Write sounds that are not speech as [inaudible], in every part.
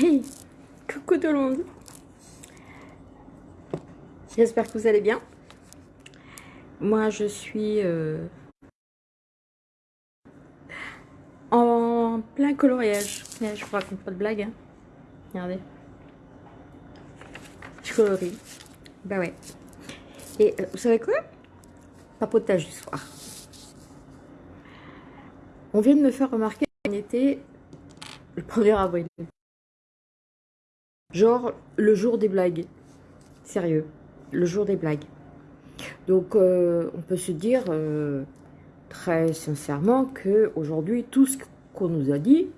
Coucou tout le monde. J'espère que vous allez bien. Moi, je suis euh, en plein coloriage. Je vous raconte pas de blague. Hein. Regardez. Je colorie. Bah ouais. Et euh, vous savez quoi? Papotage du soir. On vient de me faire remarquer qu'on était le 1er avril. Genre le jour des blagues. Sérieux, le jour des blagues. Donc euh, on peut se dire euh, très sincèrement que aujourd'hui tout ce qu'on nous a dit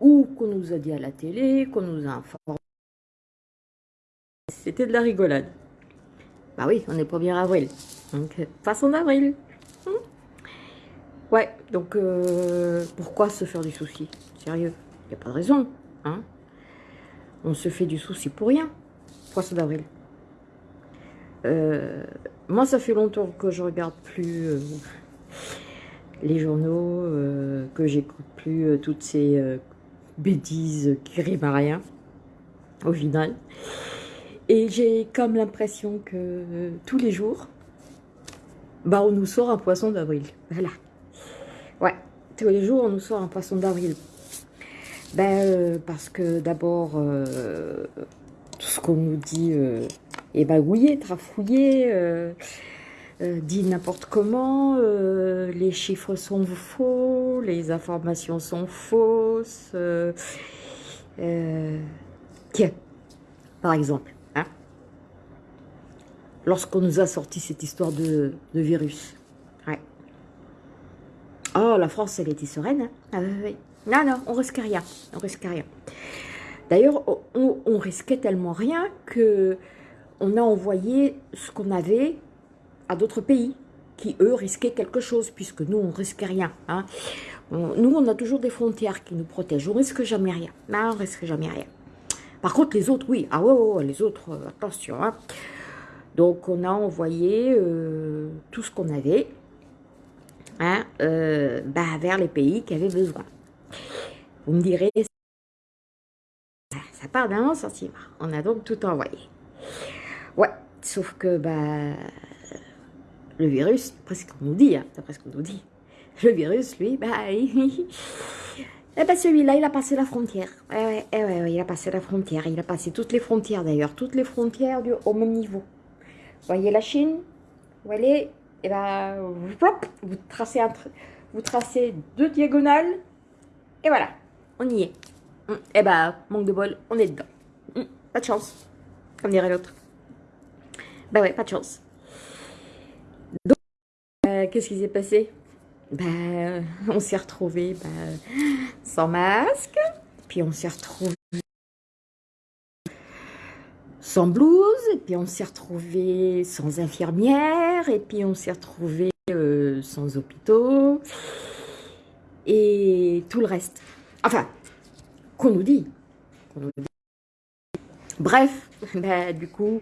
ou qu'on nous a dit à la télé, qu'on nous a informé, c'était de la rigolade. Bah oui, on est le 1er avril. Donc façon d'avril. Hmm. ouais, donc euh, pourquoi se faire du souci? Sérieux, il n'y a pas de raison. Hein on se fait du souci pour rien. Poisson d'avril. Euh, moi, ça fait longtemps que je regarde plus euh, les journaux, euh, que j'écoute plus toutes ces bêtises qui riment à rien, au final. Et j'ai comme l'impression que tous les jours, bah, on nous sort un poisson d'avril. Voilà. Ouais, tous les jours, on nous sort un poisson d'avril. Ben, euh, parce que d'abord, euh, tout ce qu'on nous dit euh, est bagouillé, trafouillé, dit n'importe comment, les chiffres sont faux, les informations sont fausses. tiens, par exemple, hein, lorsqu'on nous a sorti cette histoire de, virus, ouais. Oh, la France, elle était sereine, hein ah, oui. Non, non, on risque rien. On risque rien. D'ailleurs, on, risquait tellement rien que on a envoyé ce qu'on avait à d'autres pays qui, eux, risquaient quelque chose, puisque nous, on risque rien. Hein. nous, on a toujours des frontières qui nous protègent. On risque jamais rien. Non, on risque jamais rien. Par contre, les autres, oui. Ah ouais, les autres, euh, attention. Hein. Donc, on a envoyé euh, tout ce qu'on avait hein, euh, bah, vers les pays qui avaient besoin. Vous me direz, ça part d'un sentiment. On a donc tout envoyé. Ouais, sauf que bah, le virus, après ce qu'on nous dit, hein, d'après ce qu'on nous dit, le virus, lui, bah, [laughs] il, eh ben celui-là, il a passé la frontière. Ouais, ouais, il a passé la frontière. Il a passé toutes les frontières d'ailleurs, toutes les frontières au même niveau. Vous voyez la Chine? Eh ben, vous tracez, vous tracez deux diagonales et voilà, on y est. Et mm. eh bah, manque de bol, on est dedans. Mm. Pas de chance, comme dirait l'autre. Bah ouais, pas de chance. Donc, euh, qu'est-ce qui s'est passé? Bah, on s'est retrouvé bah, sans masque, puis on s'est retrouvé sans blouse, et puis on s'est retrouvé sans infirmière, et puis on s'est retrouvé euh, sans hôpitaux, et tout le reste. Enfin, qu'on nous dit. Bref, [laughs] bah, du coup,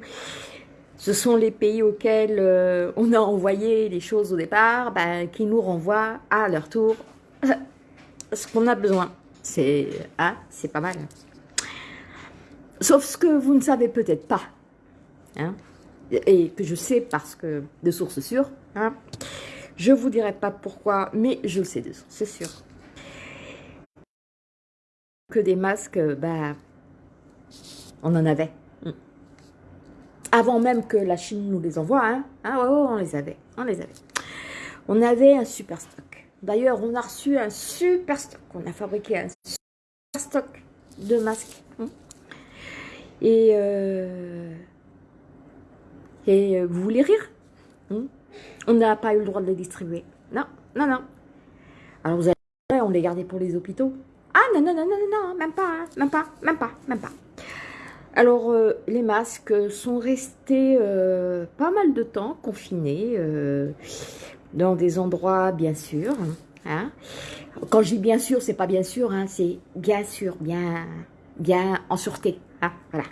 ce sont les pays auxquels euh, on a envoyé les choses au départ, bah, qui nous renvoient à leur tour [laughs] ce qu'on a besoin. C'est hein, c'est pas mal. Sauf ce que vous ne savez peut-être pas, hein, et que je sais parce que de sources sûres, hein, je vous dirai pas pourquoi, mais je le sais de c'est sûr. Que des masques, bah, on en avait. Mm. Avant même que la Chine nous les envoie, hein, ah ouais, on les avait, on les avait. On avait un super stock. D'ailleurs, on a reçu un super stock. On a fabriqué un super stock de masques. Mm. Et, euh, euh, vous voulez rire? Mm. On n'a pas eu le droit de les distribuer. Non, non, non. Alors vous allez, on les gardait pour les hôpitaux. Ah non, non, non, non, non, même pas, hein. même pas, même pas, même pas. Alors, euh, les masques sont restés euh, pas mal de temps confinés euh, dans des endroits bien sûr. Hein. Quand je dis bien sûr, c'est pas bien sûr, hein, c'est bien sûr, bien, bien en sûreté. Voilà.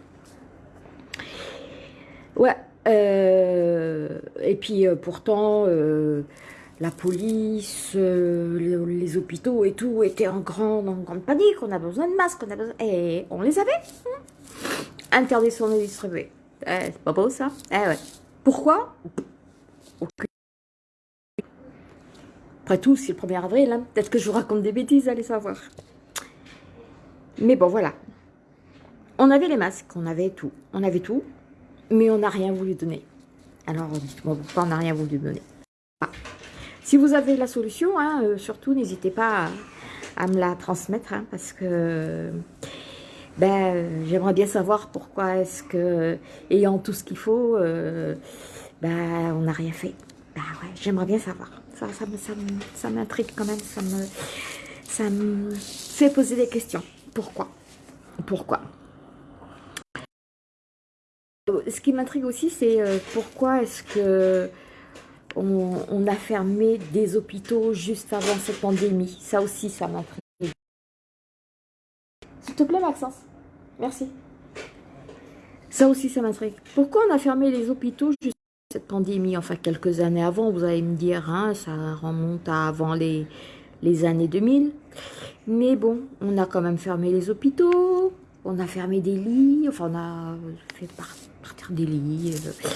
Ouais, euh, et puis euh, pourtant, euh, la police, les, hôpitaux et tout étaient en grande, en grande panique, on a besoin de masques, on a besoin... Et on les avait. Interdiction de distribuer. Eh, c'est pas beau ça Eh ouais. Pourquoi? Après tout, c'est le 1er avril, hein. peut-être que je vous raconte des bêtises, allez savoir. Mais bon, voilà. On avait les masques, on avait tout. On avait tout, mais on n'a rien voulu donner. Alors, pourquoi on n'a rien voulu donner. Si vous avez la solution, hein, euh, surtout, n'hésitez pas à, me la transmettre, hein, parce que ben, j'aimerais bien savoir pourquoi est-ce que, ayant tout ce qu'il faut, euh, ben, on n'a rien fait. Ben ouais, j'aimerais bien savoir. Ça, ça m'intrigue quand même, ça me, ça me fait poser des questions. Pourquoi? Pourquoi? Ce qui m'intrigue aussi, c'est euh, pourquoi est-ce que on, a fermé des hôpitaux juste avant cette pandémie? Ça aussi, ça m'intrigue. S'il te plaît, Maxence. Merci. Ça aussi, ça m'intrigue. Pourquoi on a fermé les hôpitaux juste avant cette pandémie? Enfin, quelques années avant, vous allez me dire, hein, ça remonte à avant les, les années 2000. Mais bon, on a quand même fermé les hôpitaux, on a fermé des lits, enfin on a fait partir des lits. Euh,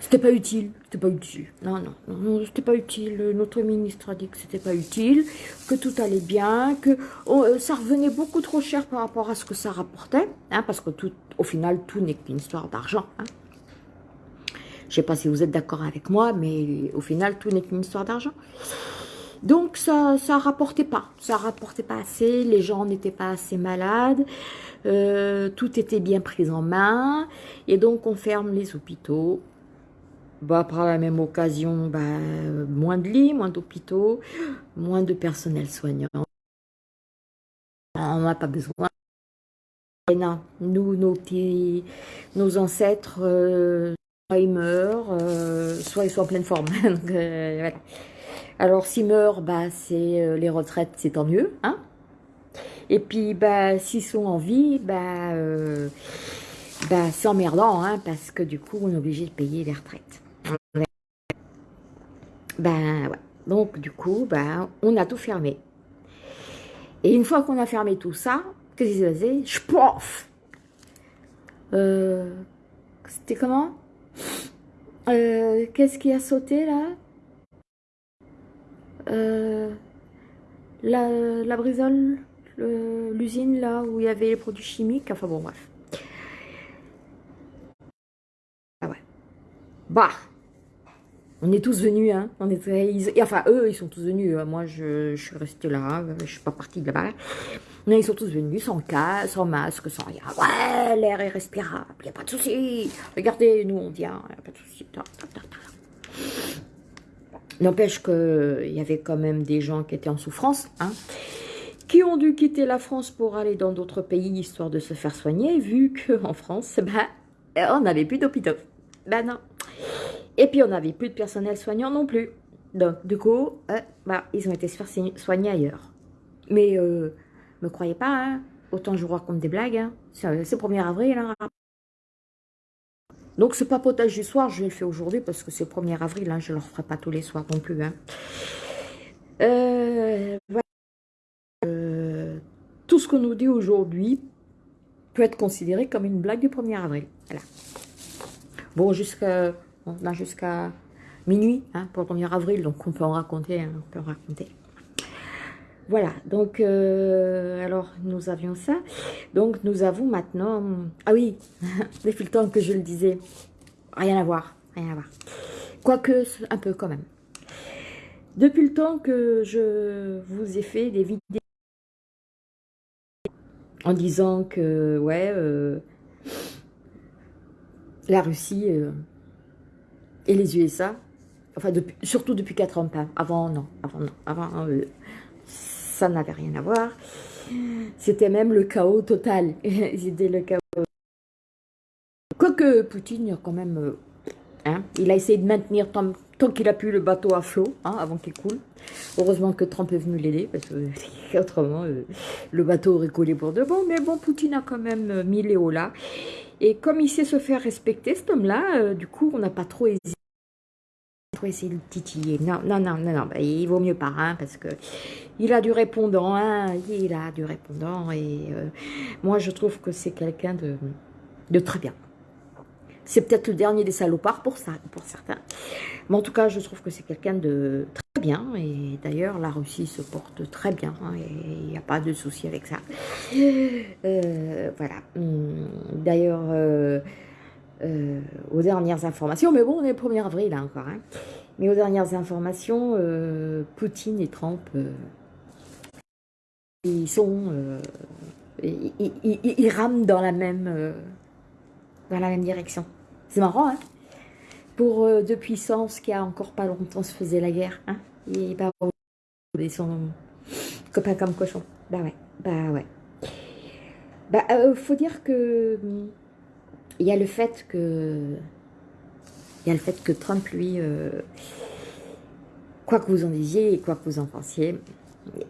c'était pas utile, c'était pas utile. Non, non, non, c'était pas utile. Notre ministre a dit que c'était pas utile, que tout allait bien, que euh, ça revenait beaucoup trop cher par rapport à ce que ça rapportait, hein, parce que tout, au final, tout n'est qu'une histoire d'argent. Hein. Je sais pas si vous êtes d'accord avec moi, mais au final, tout n'est qu'une histoire d'argent. Donc ça ça rapportait pas, ça rapportait pas assez, les gens n'étaient pas assez malades, euh, tout était bien pris en main, et donc on ferme les hôpitaux. Bah, par la même occasion, bah, moins de lits, moins d'hôpitaux, moins de personnel soignant. On n'a pas besoin. Nous, nos petits, nos ancêtres, euh, soit ils meurent, euh, soit ils sont en pleine forme. [laughs] voilà. Alors, s'ils meurent, bah, c'est euh, les retraites, c'est tant mieux. Hein Et puis, bah, s'ils sont en vie, bah, euh, bah c'est emmerdant, hein, parce que du coup, on est obligé de payer les retraites. Ben. Donc, du coup, ben, on a tout fermé. Et une fois qu'on a fermé tout ça, qu'est-ce qui s'est passé? Je euh, C'était comment? Qu'est-ce qui a sauté, là? Euh, la, brisole, l'usine là où il y avait les produits chimiques, enfin bon bref. Ah ouais. Bah, on est tous venus, hein. On est, enfin, eux, ils sont tous venus. Hein. Moi, je, suis restée là. Je suis pas partie de là-bas. Mais ils sont tous venus sans casque, sans masque, sans rien. Ouais, l'air est respirable. N'y a pas de souci. Regardez, nous, on vient. N'y a pas de souci. N'empêche qu'il y avait quand même des gens qui étaient en souffrance, hein, qui ont dû quitter la France pour aller dans d'autres pays histoire de se faire soigner, vu qu'en France, bah, on n'avait plus d'hôpitaux. Ben non. Et puis, on n'avait plus de personnel soignant non plus. Donc, du coup, euh, bah, ils ont été se faire soigner ailleurs. Mais, euh, me croyez pas, hein, autant je vous raconte des blagues, hein, c'est le 1er avril. Hein. Donc, ce papotage du soir, je le faire aujourd'hui parce que c'est le 1er avril, hein, je ne le referai pas tous les soirs non plus. Hein. Euh, tout ce qu'on nous dit aujourd'hui peut être considéré comme une blague du 1er avril. Bon, jusqu'à jusqu'à minuit hein, pour le 1er avril, donc on peut en raconter, on peut en raconter. Voilà, donc, euh, alors, nous avions ça. Donc, nous avons maintenant... Ah oui, [laughs] depuis le temps que je le disais, rien à voir, rien à voir. Quoique, un peu quand même. Depuis le temps que je vous ai fait des vidéos en disant que, ouais, euh, la Russie euh, et les USA, enfin surtout depuis 4 ans, avant non, avant non, avant ça n'avait rien à voir. C'était même le chaos total. [laughs] C'était le chaos. Quoique Poutine, quand même, euh, hein, il a essayé de maintenir tant, qu'il a pu le bateau à flot, hein, avant qu'il coule. Heureusement que Trump est venu l'aider, parce que [laughs] autrement, le bateau aurait coulé pour de bon. Mais bon, Poutine a quand même mis Léo là. Et comme il sait se faire respecter, cet homme-là, euh, du coup, on n'a pas trop hésité pour essayer de le titiller. Non, non, non, non, non, bah, il vaut mieux pas, hein, parce que il a du répondant, hein, il a du répondant, et euh, moi je trouve que c'est quelqu'un de, de très bien. C'est peut-être le dernier des salopards pour ça, pour certains. Mais en tout cas, je trouve que c'est quelqu'un de très bien. Et d'ailleurs, la Russie se porte très bien. Hein, et il n'y a pas de souci avec ça. Euh, voilà. Hum, d'ailleurs, euh, euh, aux dernières informations, mais bon, on est le 1er avril là encore. Hein, mais aux dernières informations, Poutine et Trump, ils sont... Ils, rament dans la même, dans la même direction. C'est marrant, hein Pour euh, deux puissances qui a encore pas longtemps se faisait la guerre, hein Et ils sont copains comme cochons. Bah ouais, bah ouais. Bah, euh, faut dire que il y a le fait que il y a le fait que Trump, lui, euh, quoi que vous en disiez et quoi que vous en pensiez,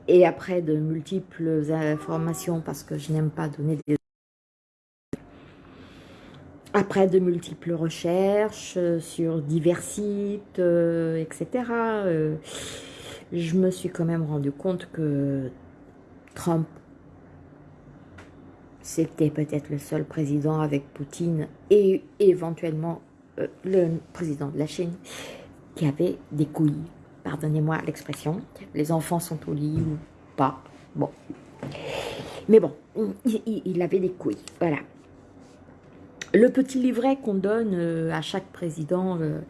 et après de multiples informations, parce que je n'aime pas donner des après de multiples recherches euh, sur divers sites, euh, etc., je me suis quand même rendu compte que Trump, c'était peut-être le seul président avec Poutine et éventuellement le président de la Chine qui avait des couilles. Pardonnez-moi l'expression. Les enfants sont au lit ou pas. Bon. Mais bon, il avait des couilles. Voilà. Le petit livret qu'on donne euh, à chaque président euh,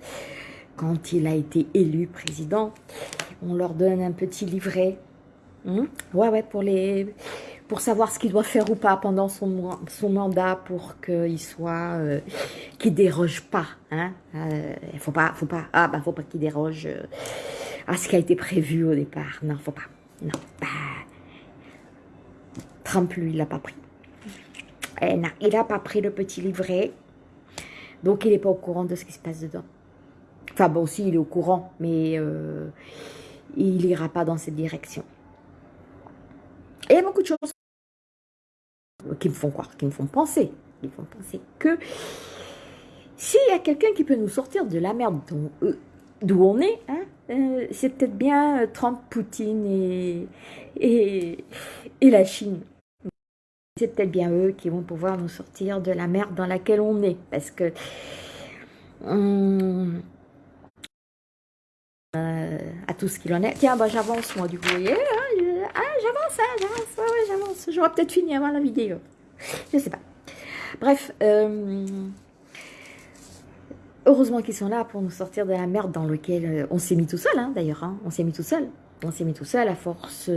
quand il a été élu président, on leur donne un petit livret. Hmm? ouais, ouais, pour, les, pour savoir ce qu'il doit faire ou pas pendant son, son mandat pour qu'il soit, euh, qu'il déroge pas. Hein? Il faut pas, faut pas, ah bah faut pas qu'il déroge à ce qui a été prévu au départ. Non, faut pas. Non, bah, Trump, lui, il l'a pas pris. Eh, il n'a pas pris le petit livret. Donc, il n'est pas au courant de ce qui se passe dedans. Enfin, bon, si, il est au courant, mais euh, il n'ira pas dans cette direction. Et a beaucoup de choses qui me font croire, qui me font penser, qui me font penser que s'il y a quelqu'un qui peut nous sortir de la merde euh, d'où on est, hein, euh, c'est peut-être bien Trump, Poutine et, et, la Chine c'est peut-être bien eux qui vont pouvoir nous sortir de la merde dans laquelle on est. Parce que... Euh, à tout ce qu'il en est. Tiens, bah, j'avance moi du coup. Hein, ah, j'avance, hein, j'avance. J'aurais peut-être fini avant la vidéo. Je sais pas. Bref, euh, heureusement qu'ils sont là pour nous sortir de la merde dans laquelle euh, on s'est mis tout seul, hein, d'ailleurs. on s'est mis tout seul. On s'est mis tout seul à force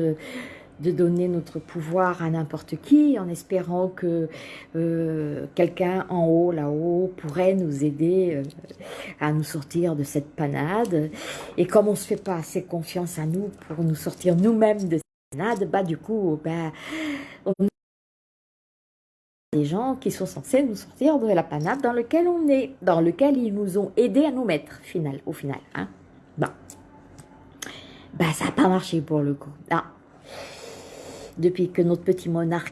de donner notre pouvoir à n'importe qui en espérant que euh, quelqu'un en haut, là-haut, pourrait nous aider euh, à nous sortir de cette panade. Et comme on ne se fait pas assez confiance à nous pour nous sortir nous-mêmes de cette bah du coup, bah, on des gens qui sont censés nous sortir de la panade dans laquelle on est, dans lequel ils nous ont aidés à nous mettre, final, au final. Hein. Bon. Bah, ça n'a pas marché pour le coup. Ah, depuis que notre petit monarque,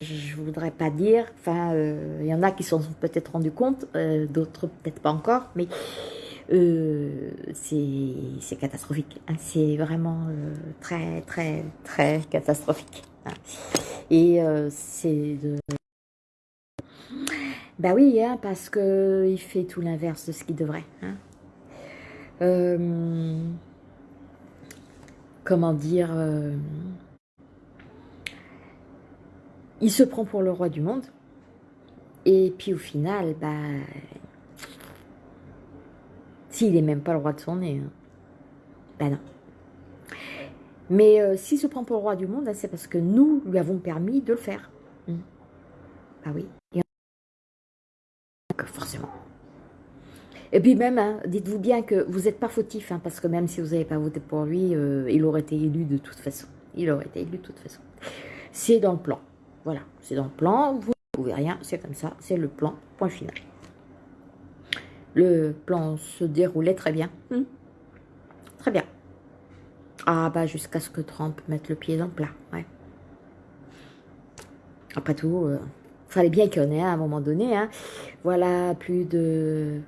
je voudrais pas dire, enfin, euh, il y en a qui s'en sont peut-être rendus compte, euh, d'autres peut-être pas encore, mais euh, c'est catastrophique. Hein. c'est vraiment très, très, très catastrophique. Hein. Et c'est de... Bah oui, hein, parce que il fait tout l'inverse de ce qu'il devrait. comment dire il se prend pour le roi du monde. Et puis au final, bah, s'il n'est même pas le roi de son nez, hein. bah non. Mais euh, s'il se prend pour le roi du monde, c'est parce que nous lui avons permis de le faire. Ah oui. forcément. Et puis même, hein, dites-vous bien que vous n'êtes pas fautif, hein, parce que même si vous n'avez pas voté pour lui, euh, il aurait été élu de toute façon. Il aurait été élu de toute façon. C'est dans le plan. Voilà, c'est dans le plan, vous ne pouvez rien, c'est comme ça, c'est le plan, point final. Le plan se déroulait très bien. Hmm. Très bien. Ah bah jusqu'à ce que Trump mette le pied dans le plat, ouais. Après tout, il euh, fallait bien qu'il y en ait à un moment donné. Hein. Voilà, plus de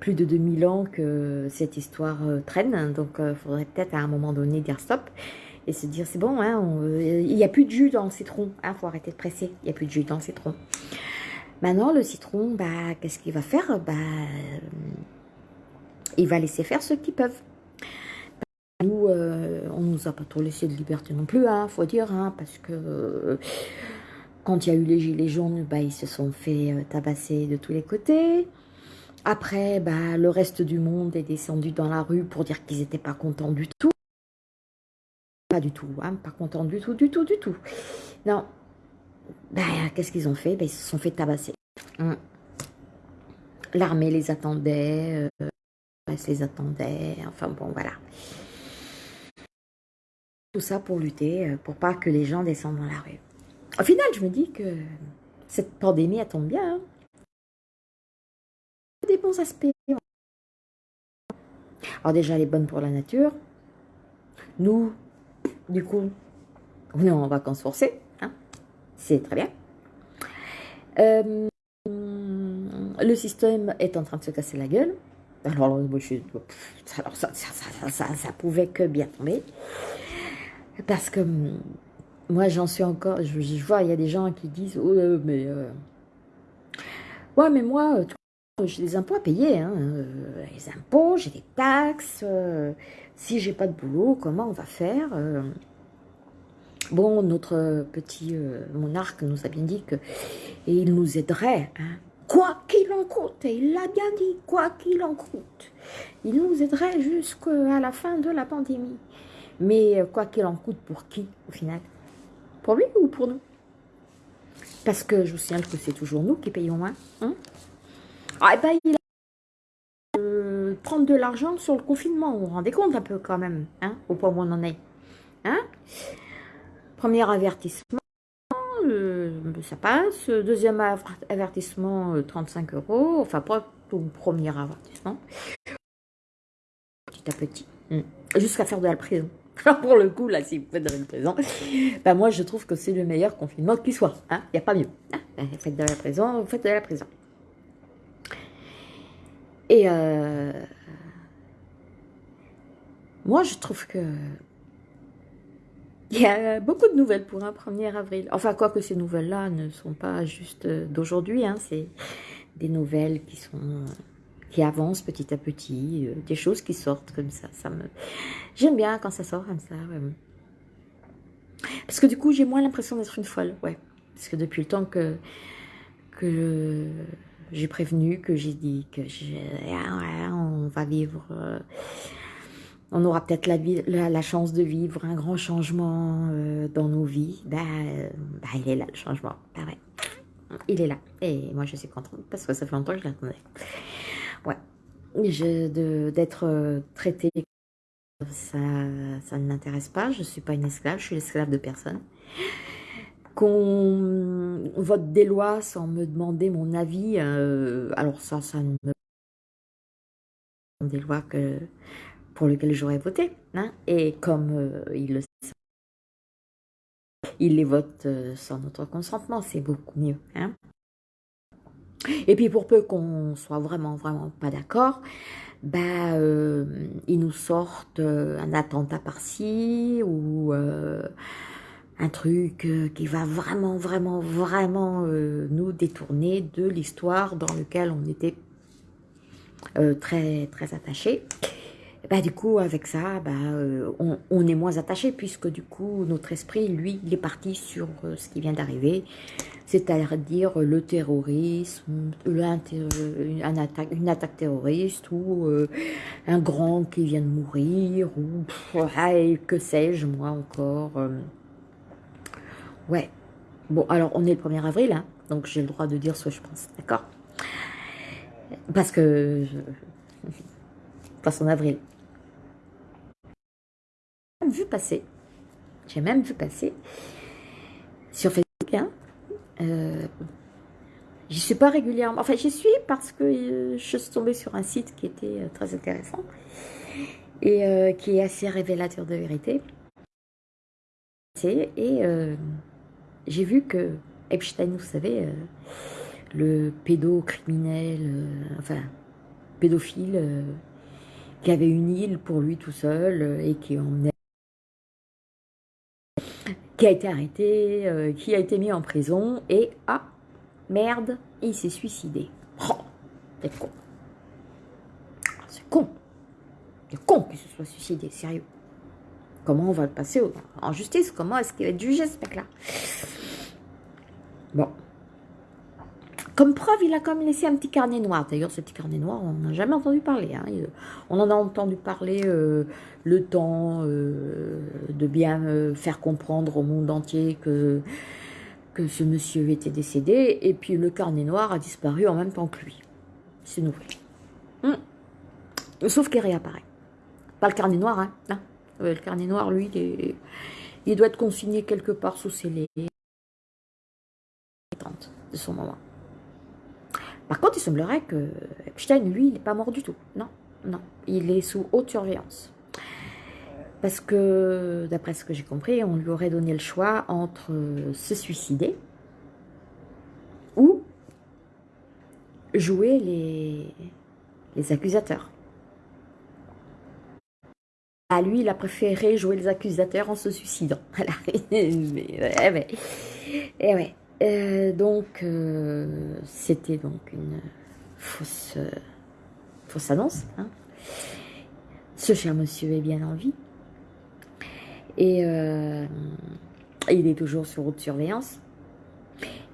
plus de 2000 ans que cette histoire traîne, donc il faudrait peut-être à un moment donné dire stop et se dire c'est bon, hein, il n'y a plus de jus dans le citron, il hein, faut arrêter de presser, il n'y a plus de jus dans le citron. Maintenant, le citron, bah, qu'est-ce qu'il va faire? Bah, Il va laisser faire ceux qui peuvent. Nous, euh, on nous a pas trop laissé de liberté non plus, hein, faut dire, hein, parce que euh, quand il y a eu les gilets jaunes, bah, ils se sont fait euh, tabasser de tous les côtés. Après, bah, le reste du monde est descendu dans la rue pour dire qu'ils n'étaient pas contents du tout. Pas du tout, hein, pas contents du tout, du tout, du tout. Non, bah, qu'est-ce qu'ils ont fait? Bah, Ils se sont fait tabasser. Hum. L'armée les attendait, euh, les attendait, enfin bon, voilà. Tout ça pour lutter, euh, pour pas que les gens descendent dans la rue. Au final, je me dis que cette pandémie, elle tombe bien. Hein. Des bons aspects. Alors déjà, elle est bonne pour la nature. Nous, du coup, on est en vacances forcées. C'est très bien. Euh, le système est en train de se casser la gueule. Alors, ça, ça, pouvait que bien tomber. Parce que moi, j'en suis encore... Je, vois, il y a des gens qui disent, oh, euh, mais... Euh, ouais, mais moi, j'ai des impôts à payer. Hein, les impôts, j'ai des taxes. si j'ai pas de boulot, comment on va faire Bon, notre petit monarque nous a bien dit qu'il nous aiderait, hein, quoi qu'il en coûte, et il l'a bien dit, quoi qu'il en coûte. Il nous aiderait jusqu'à la fin de la pandémie. Mais quoi qu'il en coûte, pour qui, au final? Pour lui ou pour nous? Parce que je vous signale que c'est toujours nous qui payons moins. Hein? Ah, et ben, il a euh, prendre de l'argent sur le confinement. Vous vous rendez compte un peu quand même, hein, au point où on en est. Hein? Premier avertissement, euh, ça passe. Deuxième avertissement, 35 euh, euros. Enfin, pas tout premier avertissement. Petit à petit. Hmm. Jusqu'à faire de la prison. [laughs] Pour le coup, là, si vous faites de la prison, ben moi je trouve que c'est le meilleur confinement qui soit. Il hein. n'y a pas mieux. Hein ben, faites de la prison, vous faites de la prison. Et euh, moi je trouve que il y a beaucoup de nouvelles pour un 1er avril. Enfin, quoi que ces nouvelles-là ne sont pas juste d'aujourd'hui, hein, c'est des nouvelles qui sont qui avancent petit à petit, euh, des choses qui sortent comme ça. ça me... J'aime bien quand ça sort comme ça. Parce que du coup, j'ai moins l'impression d'être une folle. Ouais. Parce que depuis le temps que, que j'ai prévenu, que j'ai dit que ah on va vivre... Euh, on aura peut-être la, chance de vivre un grand changement euh, dans nos vies, bah, bah, il est là le changement, bah il est là. Et moi je suis contente parce que ça fait longtemps que je l'attendais. Ouais, d'être euh, traitée, ça, ça ne m'intéresse pas, je ne suis pas une esclave, je suis l'esclave de personne. Qu'on vote des lois sans me demander mon avis, euh, alors ça, ça ne me des lois que pour lequel j'aurais voté. Hein. Et comme euh, il le sait, il les vote euh, sans notre consentement, c'est beaucoup mieux. Hein. Et puis pour peu qu'on soit vraiment, vraiment pas d'accord, bah, euh, ils nous sortent un attentat par-ci ou un truc qui va vraiment, vraiment, vraiment nous détourner de l'histoire dans laquelle on était très, très attachés. Bah, du coup, avec ça, bah, euh, on, est moins attaché puisque du coup, notre esprit, lui, il est parti sur euh, ce qui vient d'arriver, c'est-à-dire le terrorisme, une, attaque, une attaque terroriste ou euh, un grand qui vient de mourir ou que sais-je, moi encore. ouais. Bon, alors, on est le 1er avril, hein, donc j'ai le droit de dire ce que je pense, d'accord? Parce que... [laughs] Je... en avril vu passer, j'ai même vu passer sur Facebook, hein, euh, j'y suis pas régulièrement, enfin j'y suis parce que euh, je suis tombée sur un site qui était euh, très intéressant et qui est assez révélateur de vérité. Et j'ai vu que Epstein, vous savez, le pédocriminel, enfin pédophile qui avait une île pour lui tout seul et qui emmenait qui a été arrêté, qui a été mis en prison et ah merde, il s'est suicidé. Oh, con. C'est con. C'est con qu'il se soit suicidé, sérieux. Comment on va le passer en justice? Comment est-ce qu'il va être jugé, ce mec-là? Bon. Comme preuve, il a quand même laissé un petit carnet noir. D'ailleurs, ce petit carnet noir, on n'a jamais entendu parler. Hein. On en a entendu parler euh, le temps euh, de bien euh, faire comprendre au monde entier que, que ce monsieur était décédé. Et puis, le carnet noir a disparu en même temps que lui. C'est nouveau. Hum. Sauf qu'il réapparaît. Pas le carnet noir, hein. Le carnet noir, lui, il, il, doit être consigné quelque part sous scellé. de son moment. Par contre, il semblerait que Epstein, lui, il n'est pas mort du tout. Non, non. Il est sous haute surveillance. Parce que, d'après ce que j'ai compris, on lui aurait donné le choix entre se suicider ou jouer les, les accusateurs. À lui, il a préféré jouer les accusateurs en se suicidant. [laughs] [laughs] mais, eh ouais. Euh, donc, euh, c'était donc une fausse, euh, fausse annonce. Hein. Ce cher monsieur est bien en vie. Et il est toujours sur haute surveillance.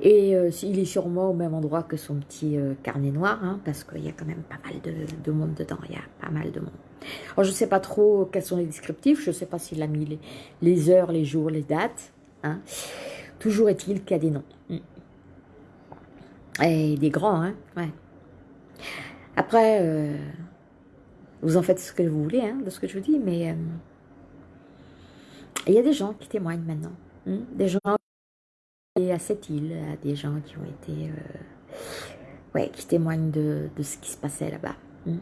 Et il est sûrement au même endroit que son petit carnet noir, hein, parce qu'il y a quand même pas mal de, monde dedans. Il y a pas mal de monde. Alors, je ne sais pas trop quels sont les descriptifs. Je ne sais pas s'il a mis les, les, heures, les jours, les dates. Hein. Toujours est-il qu'il y a des noms. Mm. Et des grands, hein. Après, euh, vous en faites ce que vous voulez, hein, de ce que je vous dis, mais euh, il y a des gens qui témoignent maintenant. Hein. des gens à cette île, des gens qui ont été... Euh, ouais, qui témoignent de, ce qui se passait là-bas. Hein.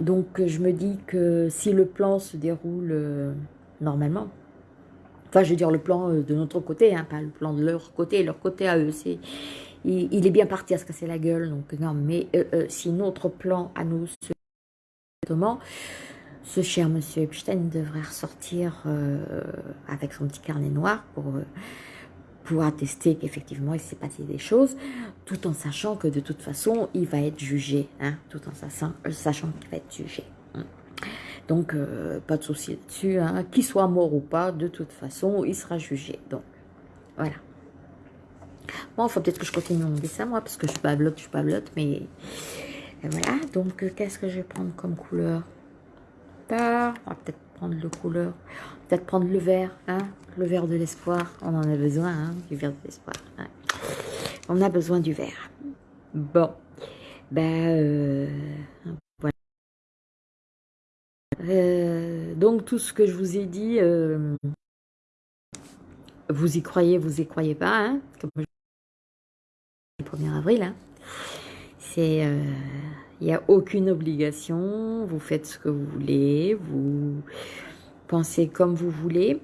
Donc, je me dis que si le plan se déroule normalement, Enfin, je veux dire le plan euh, de notre côté, hein, pas le plan de leur côté, leur côté à eux. C'est, il, est bien parti à se casser la gueule, donc non, mais euh, euh, si notre plan à nous se ce cher monsieur Epstein devrait ressortir avec son petit carnet noir pour, pour attester qu'effectivement il s'est passé des choses, tout en sachant que de toute façon il va être jugé, hein, tout en sachant, sachant qu'il va être jugé. Donc, euh, pas de souci là-dessus. Hein. Qu'il soit mort ou pas, de toute façon, il sera jugé. Donc, voilà. Bon, il faut peut-être que je continue mon dessin, moi, parce que je suis pas blotte, je suis pas blotte, mais... voilà, donc, euh, qu'est-ce que je vais prendre comme couleur? On va peut-être prendre le couleur, peut-être prendre le vert, hein, le vert de l'espoir. On en a besoin, hein, du vert de l'espoir. Hein. On a besoin du vert. Bon, ben, euh, euh, donc tout ce que je vous ai dit, euh, vous y croyez, vous y croyez pas, hein, le 1er avril, hein. c'est, il euh, n'y a aucune obligation, vous faites ce que vous voulez, vous pensez comme vous voulez,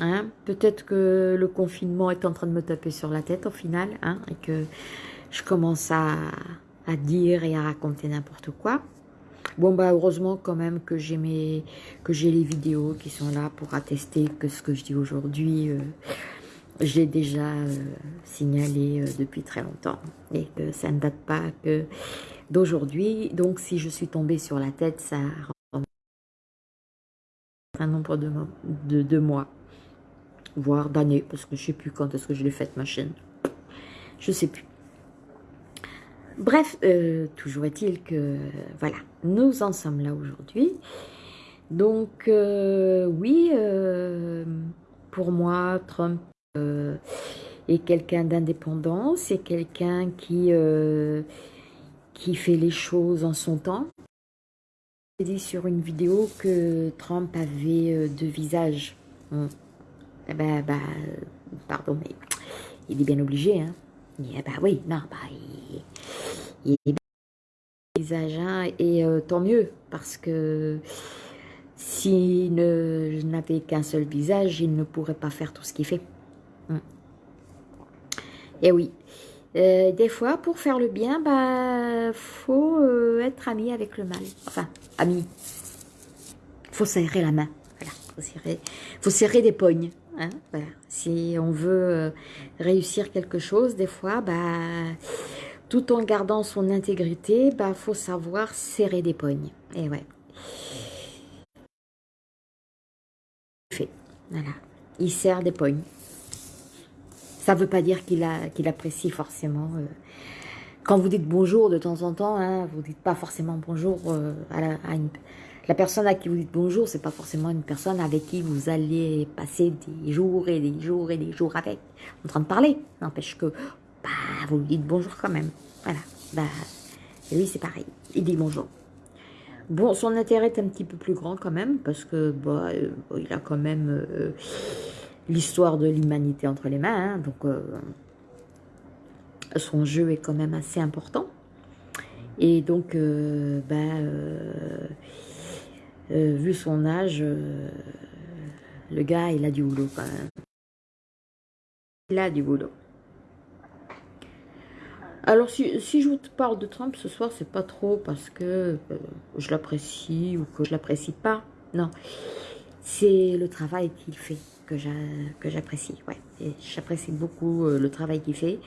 hein. peut-être que le confinement est en train de me taper sur la tête au final, hein, et que je commence à dire et à raconter n'importe quoi, Bon, bah, heureusement quand même que j'ai que j'ai les vidéos qui sont là pour attester que ce que je dis aujourd'hui, euh, j'ai déjà euh, signalé euh, depuis très longtemps et que ça ne date pas que d'aujourd'hui. Donc, si je suis tombée sur la tête, ça un nombre de mois, voire d'années, parce que je ne sais plus quand est-ce que je l'ai faite ma chaîne. Je ne sais plus. Bref, euh, toujours est-il que, voilà, nous en sommes là aujourd'hui. Donc, euh, oui, euh, pour moi, Trump est quelqu'un d'indépendant, c'est quelqu'un qui, fait les choses en son temps. J'ai dit sur une vidéo que Trump avait deux visages. Eh ben, bah, pardon, mais il est bien obligé, hein. Eh ben oui, non, bah, il, il est hein, et euh, tant mieux, parce que s'il n'avait qu'un seul visage, il ne pourrait pas faire tout ce qu'il fait. Hum. Et oui, Euh, des fois, pour faire le bien, bah, faut euh, être ami avec le mal. Enfin, ami. Faut serrer la main. Voilà, faut serrer, faut serrer des pognes. Hein. Si on veut euh, réussir quelque chose, des fois, bah, tout en gardant son intégrité, bah, faut savoir serrer des pognes. Et ouais. Il serre des pognes. Ça ne veut pas dire qu'il qu'il apprécie forcément. Euh, quand vous dites bonjour de temps en temps, hein, vous ne dites pas forcément bonjour euh, à, la, la, personne à qui vous dites bonjour, c'est pas forcément une personne avec qui vous allez passer des jours et des jours et des jours avec, en train de parler. N'empêche que bah, vous lui dites bonjour quand même. Voilà. Bah, lui, c'est pareil. Il dit bonjour. Bon, son intérêt est un petit peu plus grand quand même, parce que bah, euh, il a quand même l'histoire de l'humanité entre les mains, hein, donc euh, son jeu est quand même assez important. Et donc, euh, vu son âge, le gars, il a du boulot quand même. Il a du boulot. Alors, si, je vous parle de Trump ce soir, c'est pas trop parce que je l'apprécie ou que je l'apprécie pas. Non, c'est le travail qu'il fait que j'apprécie. Ouais. J'apprécie beaucoup le travail qu'il fait.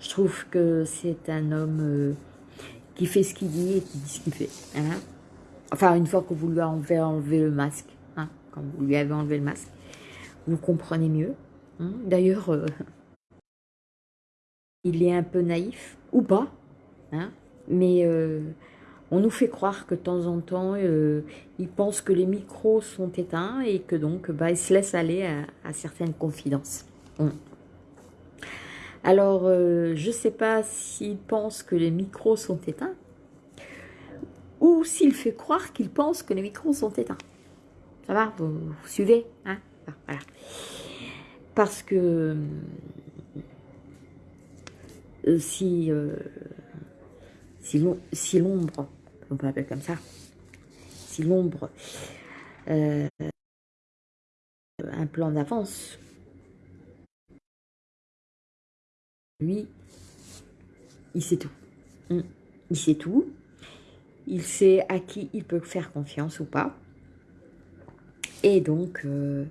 Je trouve que c'est un homme euh, qui fait ce qu'il dit et qui dit ce qu'il fait. Hein. Enfin, une fois que vous lui avez enlevé le masque, hein, quand vous lui avez enlevé le masque, vous comprenez mieux. Hein. D'ailleurs, euh, il est un peu naïf, ou pas, mais on nous fait croire que de temps en temps, euh, ils pensent que les micros sont éteints et que donc, bah, ils se laissent aller à, certaines confidences. Alors, euh, je ne sais pas s'il pense que les micros sont éteints ou s'il fait croire qu'il pense que les micros sont éteints. Ça va vous, suivez hein? Parce que euh, si, si l'ombre on peut appeler comme ça, si l'ombre euh, un plan d'avance, lui, il sait tout. Mm. Il sait tout. Il sait à qui il peut faire confiance ou pas. Et donc, euh,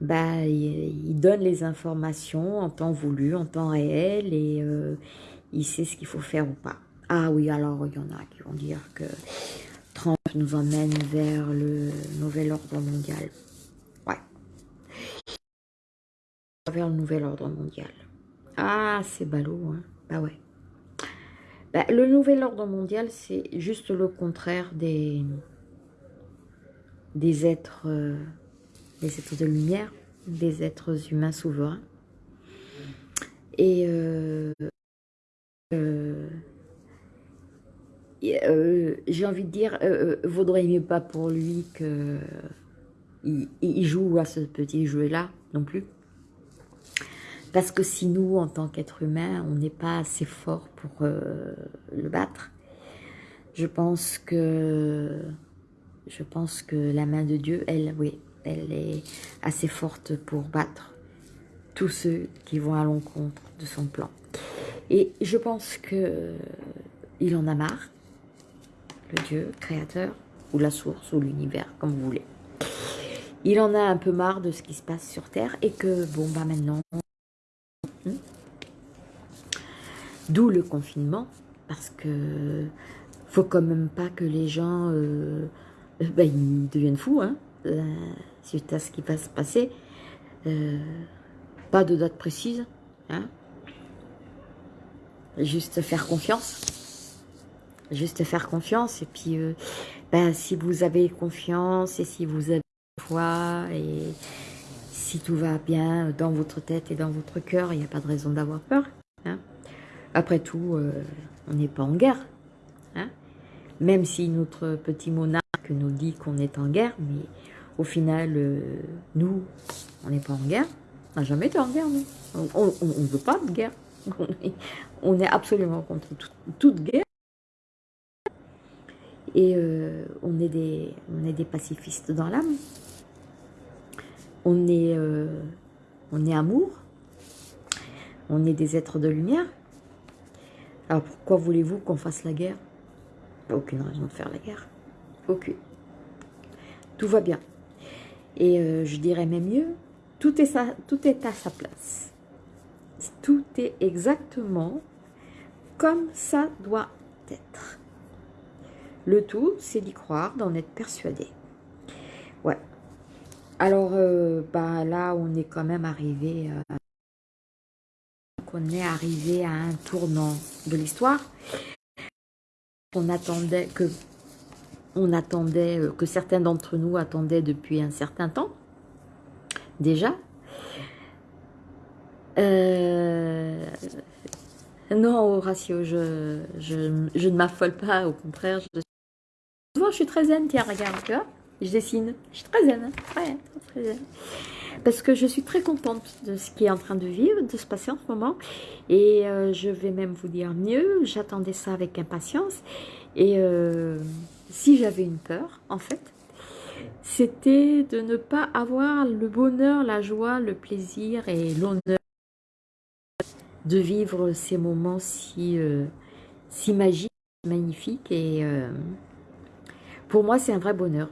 bah, il, donne les informations en temps voulu, en temps réel, et euh, il sait ce qu'il faut faire ou pas. Ah oui, alors il y en a qui vont dire que Trump nous emmène vers le nouvel ordre mondial. Ouais. Vers le nouvel ordre mondial. Ah, c'est ballot, hein. Bah ouais. Bah, le nouvel ordre mondial, c'est juste le contraire des, êtres, euh, des êtres de lumière, des êtres humains souverains. Et euh, euh, j'ai envie de dire, euh, vaudrait mieux pas pour lui que il, joue à ce petit jeu-là non plus. Parce que si nous, en tant qu'être humain, on n'est pas assez fort pour le battre, je pense que je pense que la main de Dieu, elle, oui, elle est assez forte pour battre tous ceux qui vont à l'encontre de son plan. Et je pense que il en a marre le Dieu créateur, ou la source, ou l'univers, comme vous voulez. Il en a un peu marre de ce qui se passe sur Terre et que, bon, bah maintenant, d'où le confinement, parce que faut quand même pas que les gens, euh, ils deviennent fous, hein, euh, suite à ce qui va se passer. Euh, pas de date précise, hein, juste faire confiance juste faire confiance. Et puis, euh, ben, si vous avez confiance et si vous avez foi et si tout va bien dans votre tête et dans votre cœur, il n'y a pas de raison d'avoir peur. Hein. Après tout, euh, on n'est pas en guerre. Hein. Même si notre petit monarque nous dit qu'on est en guerre, mais au final, euh, nous, on n'est pas en guerre. On n'a jamais été en guerre, nous. On ne veut pas de guerre. [laughs] On est, absolument contre toute guerre. Et euh, on, est des, on est des pacifistes dans l'âme. On on est amour. On est des êtres de lumière. Alors pourquoi voulez-vous qu'on fasse la guerre? Aucune raison de faire la guerre. Aucune. Tout va bien. Et euh, je dirais même mieux, tout est, à sa place. Tout est exactement comme ça doit être. Le tout, c'est d'y croire, d'en être persuadé. Ouais. Alors, euh, bah, là, on est quand même arrivé... à on est arrivé à un tournant de l'histoire. On attendait que on attendait euh, que certains d'entre nous attendaient depuis un certain temps déjà. Euh, non, Horatio, je, je, je ne m'affole pas, au contraire. Je, je suis très zen, tiens, regarde, je dessine. Je suis très zen, très, très zen parce que je suis très contente de ce qui est en train de vivre, de se passer en ce moment. Et euh, je vais même vous dire mieux, j'attendais ça avec impatience. Et euh, si j'avais une peur, en fait, c'était de ne pas avoir le bonheur, la joie, le plaisir et l'honneur de vivre ces moments si, euh, magiques, magnifiques. Et pour moi, c'est un vrai bonheur.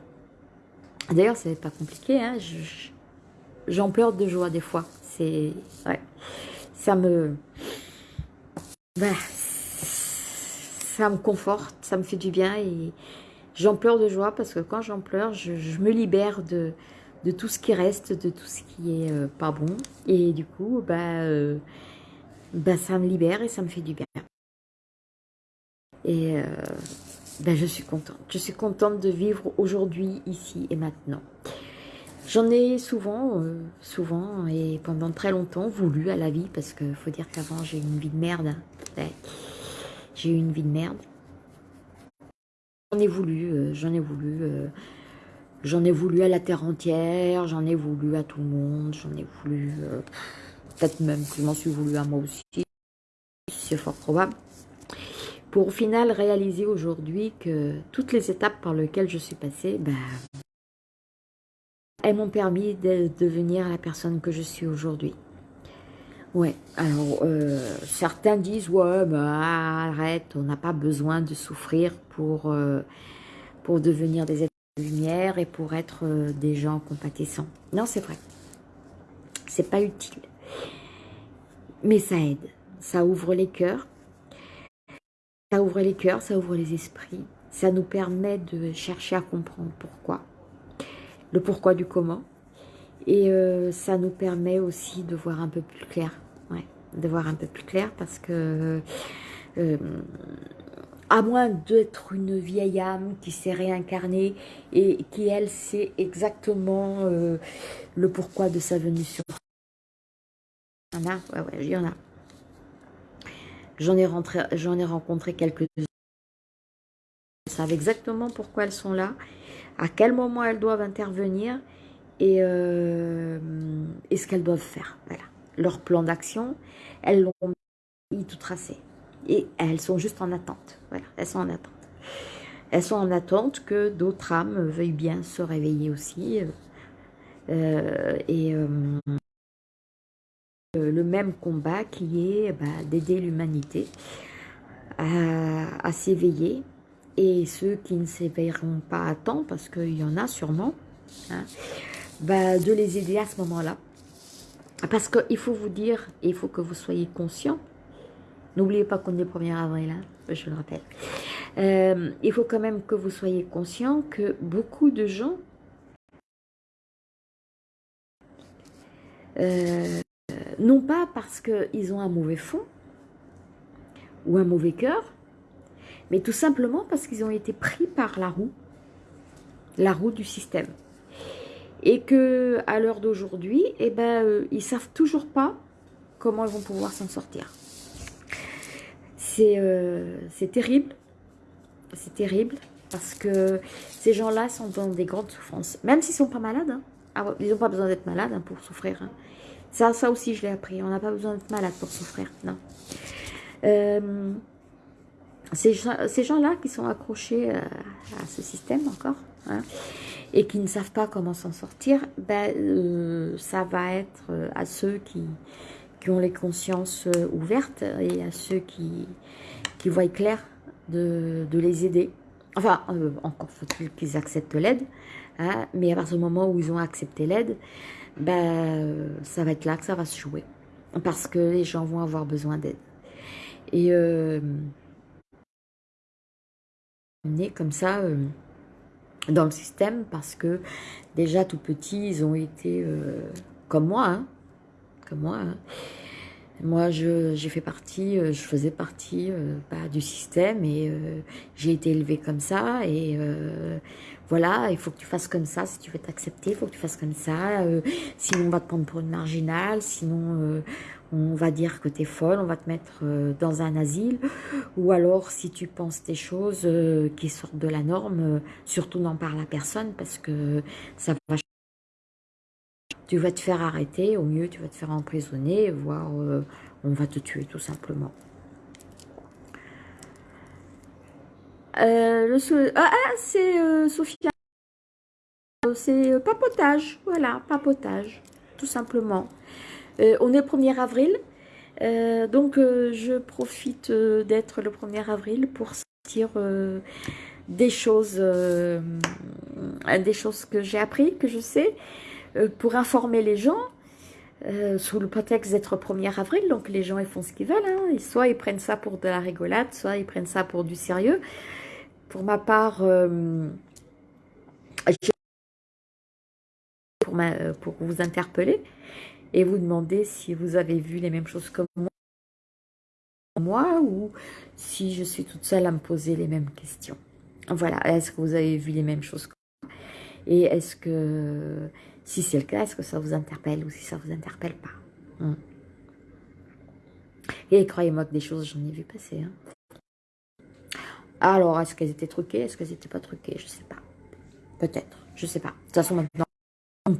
D'ailleurs, ça n'est pas compliqué. Hein, je, j'en pleure de joie des fois. C'est, ouais, ça me, bah, ça me conforte, ça me fait du bien et j'en pleure de joie parce que quand j'en pleure, je, me libère de, de tout ce qui reste, de tout ce qui est euh, pas bon et du coup, bah, euh, bah, ça me libère et ça me fait du bien. Et euh, je suis contente. Je suis contente de vivre aujourd'hui, ici et maintenant. J'en ai souvent, euh, souvent et pendant très longtemps voulu à la vie parce qu'il faut dire qu'avant j'ai eu une vie de merde. J'ai eu une vie de merde. J'en ai voulu, euh, j'en ai voulu, euh, j'en ai voulu à la terre entière, j'en ai voulu à tout le monde, j'en ai voulu, peut-être même que je m'en suis voulu à moi aussi, c'est fort probable. Pour au final réaliser aujourd'hui que toutes les étapes par lesquelles je suis passée, ben, elles m'ont permis de devenir la personne que je suis aujourd'hui. Ouais, alors euh, certains disent, ouais, bah, arrête, on n'a pas besoin de souffrir pour, euh, pour devenir des êtres de lumière et pour être euh, des gens compatissants. Non, c'est vrai. C'est pas utile. Mais ça aide. Ça ouvre les cœurs. Ça ouvre les cœurs, ça ouvre les esprits. Ça nous permet de chercher à comprendre pourquoi le pourquoi du comment. Et euh, ça nous permet aussi de voir un peu plus clair. Ouais, de voir un peu plus clair parce que... Euh, à moins d'être une vieille âme qui s'est réincarnée et qui, elle, sait exactement euh, le pourquoi de sa venue sur Il y en a, il y en a. J'en ai, ai rencontré quelques-unes. savent exactement pourquoi elles sont là à quel moment elles doivent intervenir et, euh, et ce qu'elles doivent faire. Voilà. Leur plan d'action, elles l'ont tout tracé. Et elles sont juste en attente. Voilà, elles sont en attente. Elles sont en attente que d'autres âmes veuillent bien se réveiller aussi. Euh, et euh, le même combat qui est bah, d'aider l'humanité à s'éveiller et ceux qui ne s'éveilleront pas à temps, parce qu'il y en a sûrement, hein, bah, de les aider à ce moment-là. Parce qu'il faut vous dire, il faut que vous soyez conscient, n'oubliez pas qu'on est le 1er avril, hein, je le rappelle, euh, il faut quand même que vous soyez conscient que beaucoup de gens euh, non pas parce qu'ils ont un mauvais fond ou un mauvais cœur, mais tout simplement parce qu'ils ont été pris par la roue, la roue du système. Et que à l'heure d'aujourd'hui, eh ben, euh, ils savent toujours pas comment ils vont pouvoir s'en sortir. C'est euh, terrible, c'est terrible, parce que ces gens-là sont dans des grandes souffrances, même s'ils sont pas malades. Hein. Ah ils n'ont pas besoin d'être malades hein, pour souffrir. Hein. Ça, ça aussi, je l'ai appris. On n'a pas besoin d'être malade pour souffrir, non. Euh, ces, gens-là qui sont accrochés euh, à, ce système encore, hein, et qui ne savent pas comment s'en sortir, ben, euh, ça va être euh, à ceux qui, qui ont les consciences ouvertes et à ceux qui, qui voient clair de, les aider. Enfin, encore faut-il qu'ils acceptent l'aide. Hein, mais à partir du moment où ils ont accepté l'aide, ben, ça va être là que ça va se jouer. Parce que les gens vont avoir besoin d'aide. Et né comme ça euh, dans le système parce que déjà tout petit, ils ont été euh, comme moi, hein, comme moi. Hein. Moi, j'ai fait partie, euh, je faisais partie bah, du système et j'ai été élevée comme ça. Et voilà, il faut que tu fasses comme ça. Si tu veux t'accepter, il faut que tu fasses comme ça. sinon, on va te prendre pour une marginale. Sinon, on va dire que tu es folle, on va te mettre euh, dans un asile, ou alors si tu penses des choses euh, qui sortent de la norme, euh, surtout n'en parle à personne parce que ça va tu vas te faire arrêter, au mieux tu vas te faire emprisonner, voire on va te tuer tout simplement. le ah, ah c'est Sophia, c'est papotage, voilà, papotage, tout simplement. Euh, on est le 1er avril, euh, donc euh, je profite d'être le 1er avril pour sortir des choses, des choses que j'ai appris, que je sais, pour informer les gens, sous le prétexte d'être 1er avril, donc les gens ils font ce qu'ils veulent, hein. soit ils prennent ça pour de la rigolade, soit ils prennent ça pour du sérieux. Pour ma part, pour, pour vous interpeller, et vous demandez si vous avez vu les mêmes choses que moi ou si je suis toute seule à me poser les mêmes questions. Voilà, est-ce que vous avez vu les mêmes choses que moi? Et est-ce que, si c'est le cas, est-ce que ça vous interpelle ou si ça vous interpelle pas? Hmm. Et croyez-moi que des choses, j'en ai vu passer. Hein. Alors, est-ce qu'elles étaient truquées Est-ce qu'elles n'étaient pas truquées? Je sais pas. Peut-être, je sais pas. De toute façon, maintenant, ne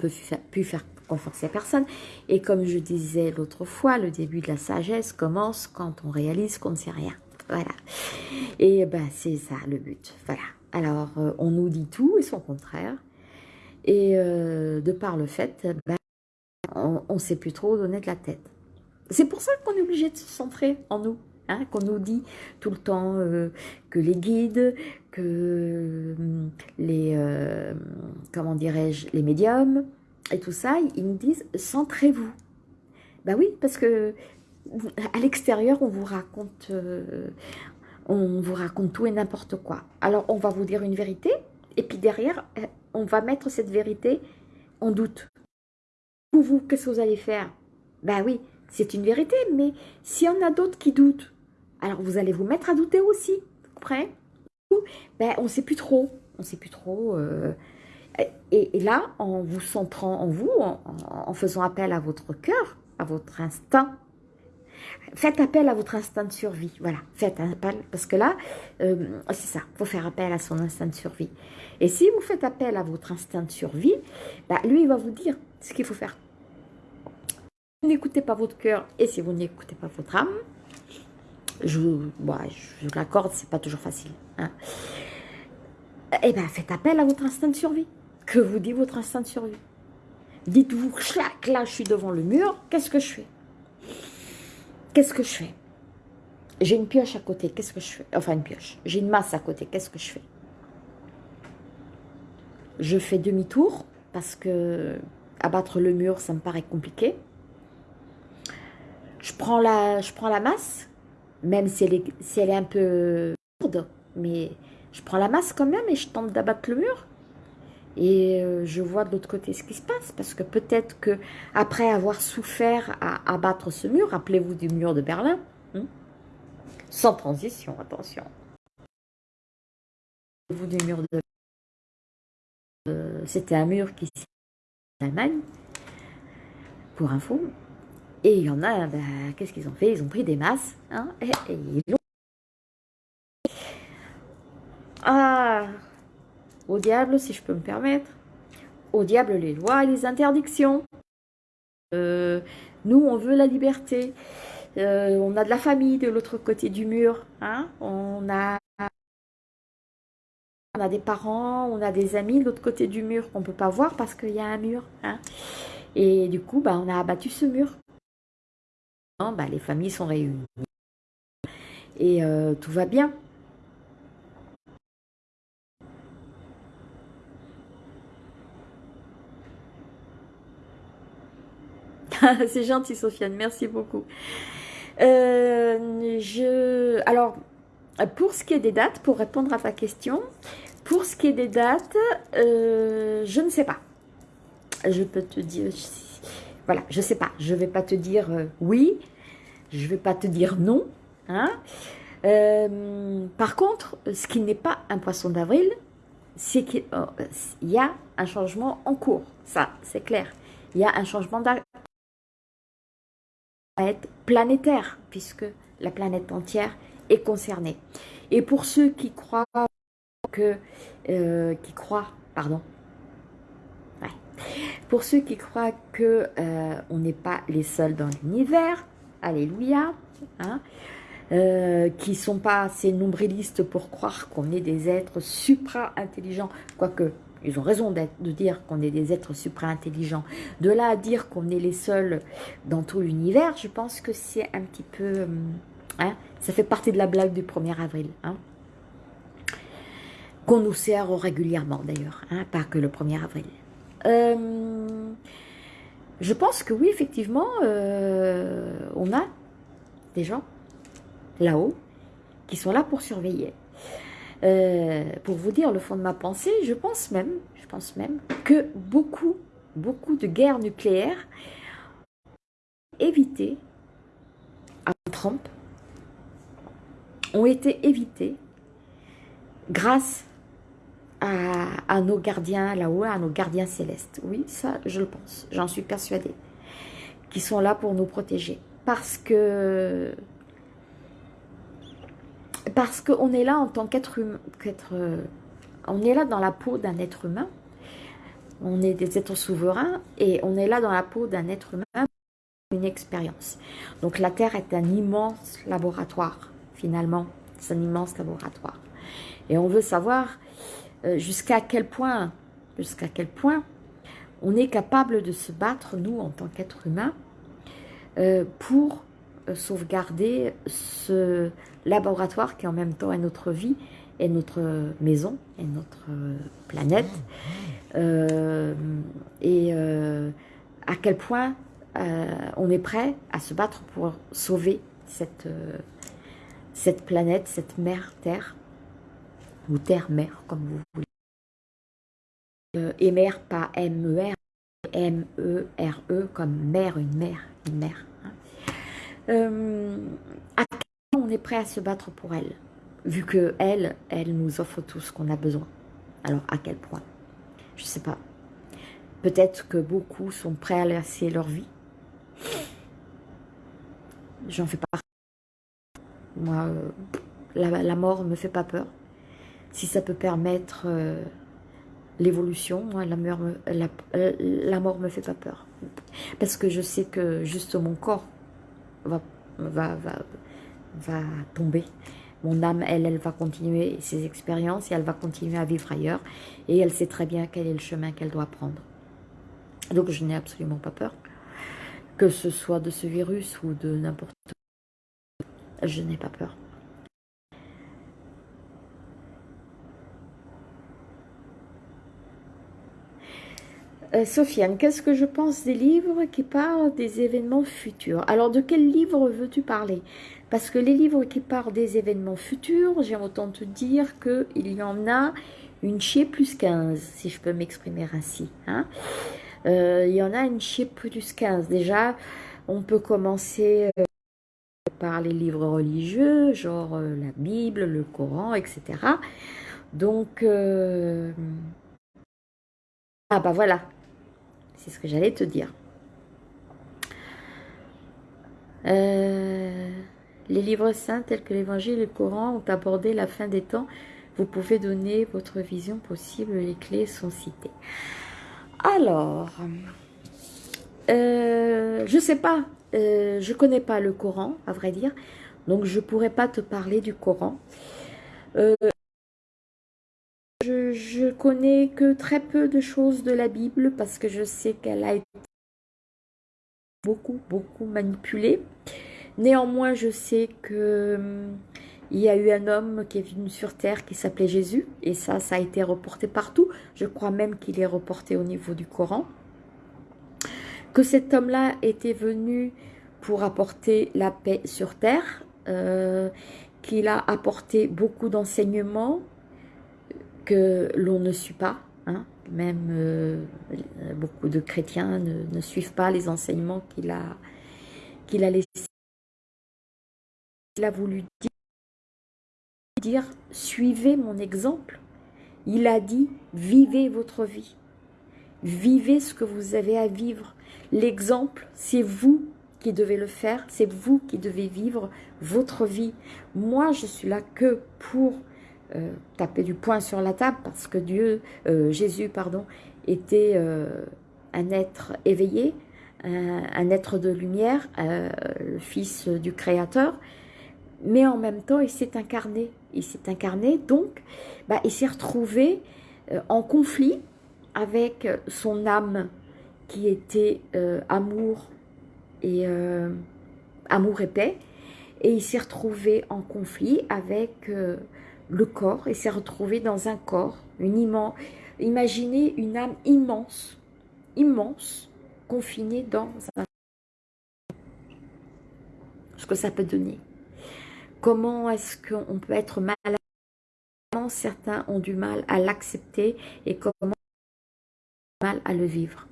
peut plus faire conforter personne. Et comme je disais l'autre fois, le début de la sagesse commence quand on réalise qu'on ne sait rien. Voilà. Et ben c'est ça le but. Voilà. Alors, euh, on nous dit tout et son contraire. Et euh, de par le fait, ben, on ne sait plus trop donner de la tête. C'est pour ça qu'on est obligé de se centrer en nous. Hein, qu'on nous dit tout le temps euh, que les guides, que les, comment dirais-je, les médiums, et tout ça, ils nous disent « centrez-vous ». Ben oui, parce que à l'extérieur, on vous raconte euh, on vous raconte tout et n'importe quoi. Alors, on va vous dire une vérité, et puis derrière, euh, on va mettre cette vérité en doute. Pour vous, qu'est-ce que vous allez faire? Ben oui, c'est une vérité, mais s'il y en a d'autres qui doutent, alors vous allez vous mettre à douter aussi, vous ben, On ne sait plus trop, on sait plus trop... Euh, et, là, en vous centrant en vous, en, faisant appel à votre cœur, à votre instinct, faites appel à votre instinct de survie. Voilà, faites appel, parce que là, euh, c'est ça, il faut faire appel à son instinct de survie. Et si vous faites appel à votre instinct de survie, bah, lui, il va vous dire ce qu'il faut faire. N'écoutez pas votre cœur, et si vous n'écoutez pas votre âme, je, bah, je c'est pas toujours facile. Hein. Eh bien, faites appel à votre instinct de survie que vous dit votre instinct de survie? Dites-vous, clac, là, je suis devant le mur, qu'est-ce que je fais? Qu'est-ce que je fais? J'ai une pioche à côté, qu'est-ce que je fais? Enfin, une pioche. J'ai une masse à côté, qu'est-ce que je fais? Je fais demi-tour, parce que abattre le mur, ça me paraît compliqué. Je prends la masse, même si elle, est, un peu lourde, mais je prends la masse quand même et je tente d'abattre le mur et euh, je vois de l'autre côté ce qui se passe parce que peut-être que après avoir souffert à abattre ce mur, rappelez-vous du mur de Berlin, hein, sans transition, attention. Vous du mur de c'était un mur qui en Allemagne, pour info. Et il y en a, ben, qu'est-ce qu'ils ont fait? Ils ont pris des masses, hein, Ah au diable, si je peux me permettre. Au diable les lois et les interdictions. Euh, nous, on veut la liberté. Euh, on a de la famille de l'autre côté du mur. Hein. On, a, on a des parents, on a des amis de l'autre côté du mur qu'on ne peut pas voir parce qu'il y a un mur. Hein. Et du coup, bah, on a abattu ce mur. Bah, les familles sont réunies. et euh, tout va bien. [laughs] C'est gentil, Sofiane. Merci beaucoup. Euh, je, alors, pour ce qui est des dates, pour répondre à ta question, pour ce qui est des dates, euh, je ne sais pas. Je peux te dire, voilà, je ne sais pas. Je vais pas te dire oui, je ne vais pas te dire non. Hein. par contre, ce qui n'est pas un poisson d'avril, c'est qu'il y a un changement en cours. Ça, c'est clair. Il y a un changement planétaire, puisque la planète entière est concernée. Et pour ceux qui croient que, euh, qui croient, pardon, pour ceux qui croient que euh, on n'est pas les seuls dans l'univers, alléluia, hein, euh, qui sont pas assez nombrilistes pour croire qu'on est des êtres supra-intelligents, quoique ils ont raison de dire qu'on est des êtres supra-intelligents. De là à dire qu'on est les seuls dans tout l'univers, je pense que c'est un petit peu... Euh, hein, ça fait partie de la blague du 1er avril. Hein, qu'on nous sert régulièrement d'ailleurs, pas que le 1er avril. Euh, je pense que oui, effectivement, euh, on a des gens là-haut qui sont là pour surveiller. Euh, pour vous dire le fond de ma pensée, je pense même, que beaucoup, beaucoup de guerres nucléaires évitées à Trump ont été évitées grâce à, nos gardiens là-haut, à nos gardiens célestes. Oui, ça, je le pense, j'en suis persuadée, qui sont là pour nous protéger. Parce que parce qu'on est là en tant qu'être humain, euh, on est là dans la peau d'un être humain, on est des êtres souverains et on est là dans la peau d'un être humain une expérience. Donc la Terre est un immense laboratoire, finalement, c'est un immense laboratoire. Et on veut savoir euh, jusqu'à quel point, on est capable de se battre, nous, en tant qu'être humain, euh, pour sauvegarder ce laboratoire qui en même temps est notre vie, est notre maison, est notre planète. Euh, et euh, à quel point euh, on est prêt à se battre pour sauver cette, cette planète, cette mer Terre, ou Terre-Mer, comme vous voulez. et mer, pas M-E-R, M-E-R-E, -E, comme mer, une mer, une mer. Euh, à quel point on est prêt à se battre pour elle Vu que elle, elle nous offre tout ce qu'on a besoin. Alors, à quel point? Je sais pas. Peut-être que beaucoup sont prêts à laisser leur vie. J'en fais pas. Moi, euh, la, la, mort me fait pas peur. Si ça peut permettre euh, l'évolution, la, la, la mort me fait pas peur. Parce que je sais que juste mon corps va, va, va, va tomber. Mon âme, elle, elle va continuer ses expériences et elle va continuer à vivre ailleurs. Et elle sait très bien quel est le chemin qu'elle doit prendre. Donc je n'ai absolument pas peur. Que ce soit de ce virus ou de n'importe quoi. Je n'ai pas peur. Euh, Sofiane, qu'est-ce que je pense des livres qui parlent des événements futurs? Alors, de quel livre veux-tu parler? Parce que les livres qui parlent des événements futurs, j'ai autant te dire qu'il y en a une chez plus 15, si je peux m'exprimer ainsi. Hein. Euh, il y en a une chez plus 15. Déjà, on peut commencer euh, par les livres religieux, genre la Bible, le Coran, etc. Donc... Ah bah voilà, c'est ce que j'allais te dire. Euh, les livres saints tels que l'Évangile et le Coran ont abordé la fin des temps. Vous pouvez donner votre vision possible, les clés sont citées. Alors, euh, je sais pas, euh, je connais pas le Coran, à vrai dire, donc je pourrais pas te parler du Coran. Je, connais que très peu de choses de la Bible parce que je sais qu'elle a été beaucoup, beaucoup manipulée. Néanmoins, je sais que hum, y a eu un homme qui est venu sur terre qui s'appelait Jésus, et ça, ça a été reporté partout. Je crois même qu'il est reporté au niveau du Coran. Que cet homme-là était venu pour apporter la paix sur terre, euh, qu'il a apporté beaucoup d'enseignements que l'on ne suit pas. Hein. Même euh, beaucoup de chrétiens ne, suivent pas les enseignements qu'il a, a laissés. Il a voulu dire dire suivez mon exemple. Il a dit vivez votre vie. Vivez ce que vous avez à vivre. L'exemple, c'est vous qui devez le faire, c'est vous qui devez vivre votre vie. Moi, je suis là que pour euh, taper du poing sur la table parce que Dieu, euh, Jésus, pardon, était euh, un être éveillé, un, être de lumière, le fils du Créateur, mais en même temps, il s'est incarné. Il s'est incarné, donc, bah, il s'est retrouvé en conflit avec son âme qui était amour et amour et paix, et il s'est retrouvé en conflit avec le corps, il s'est retrouvé dans un corps, une immense, imaginez une âme immense, immense, confinée dans un ce que ça peut donner. Comment est-ce qu'on peut être mal Comment certains ont du mal à l'accepter et comment mal à le vivre?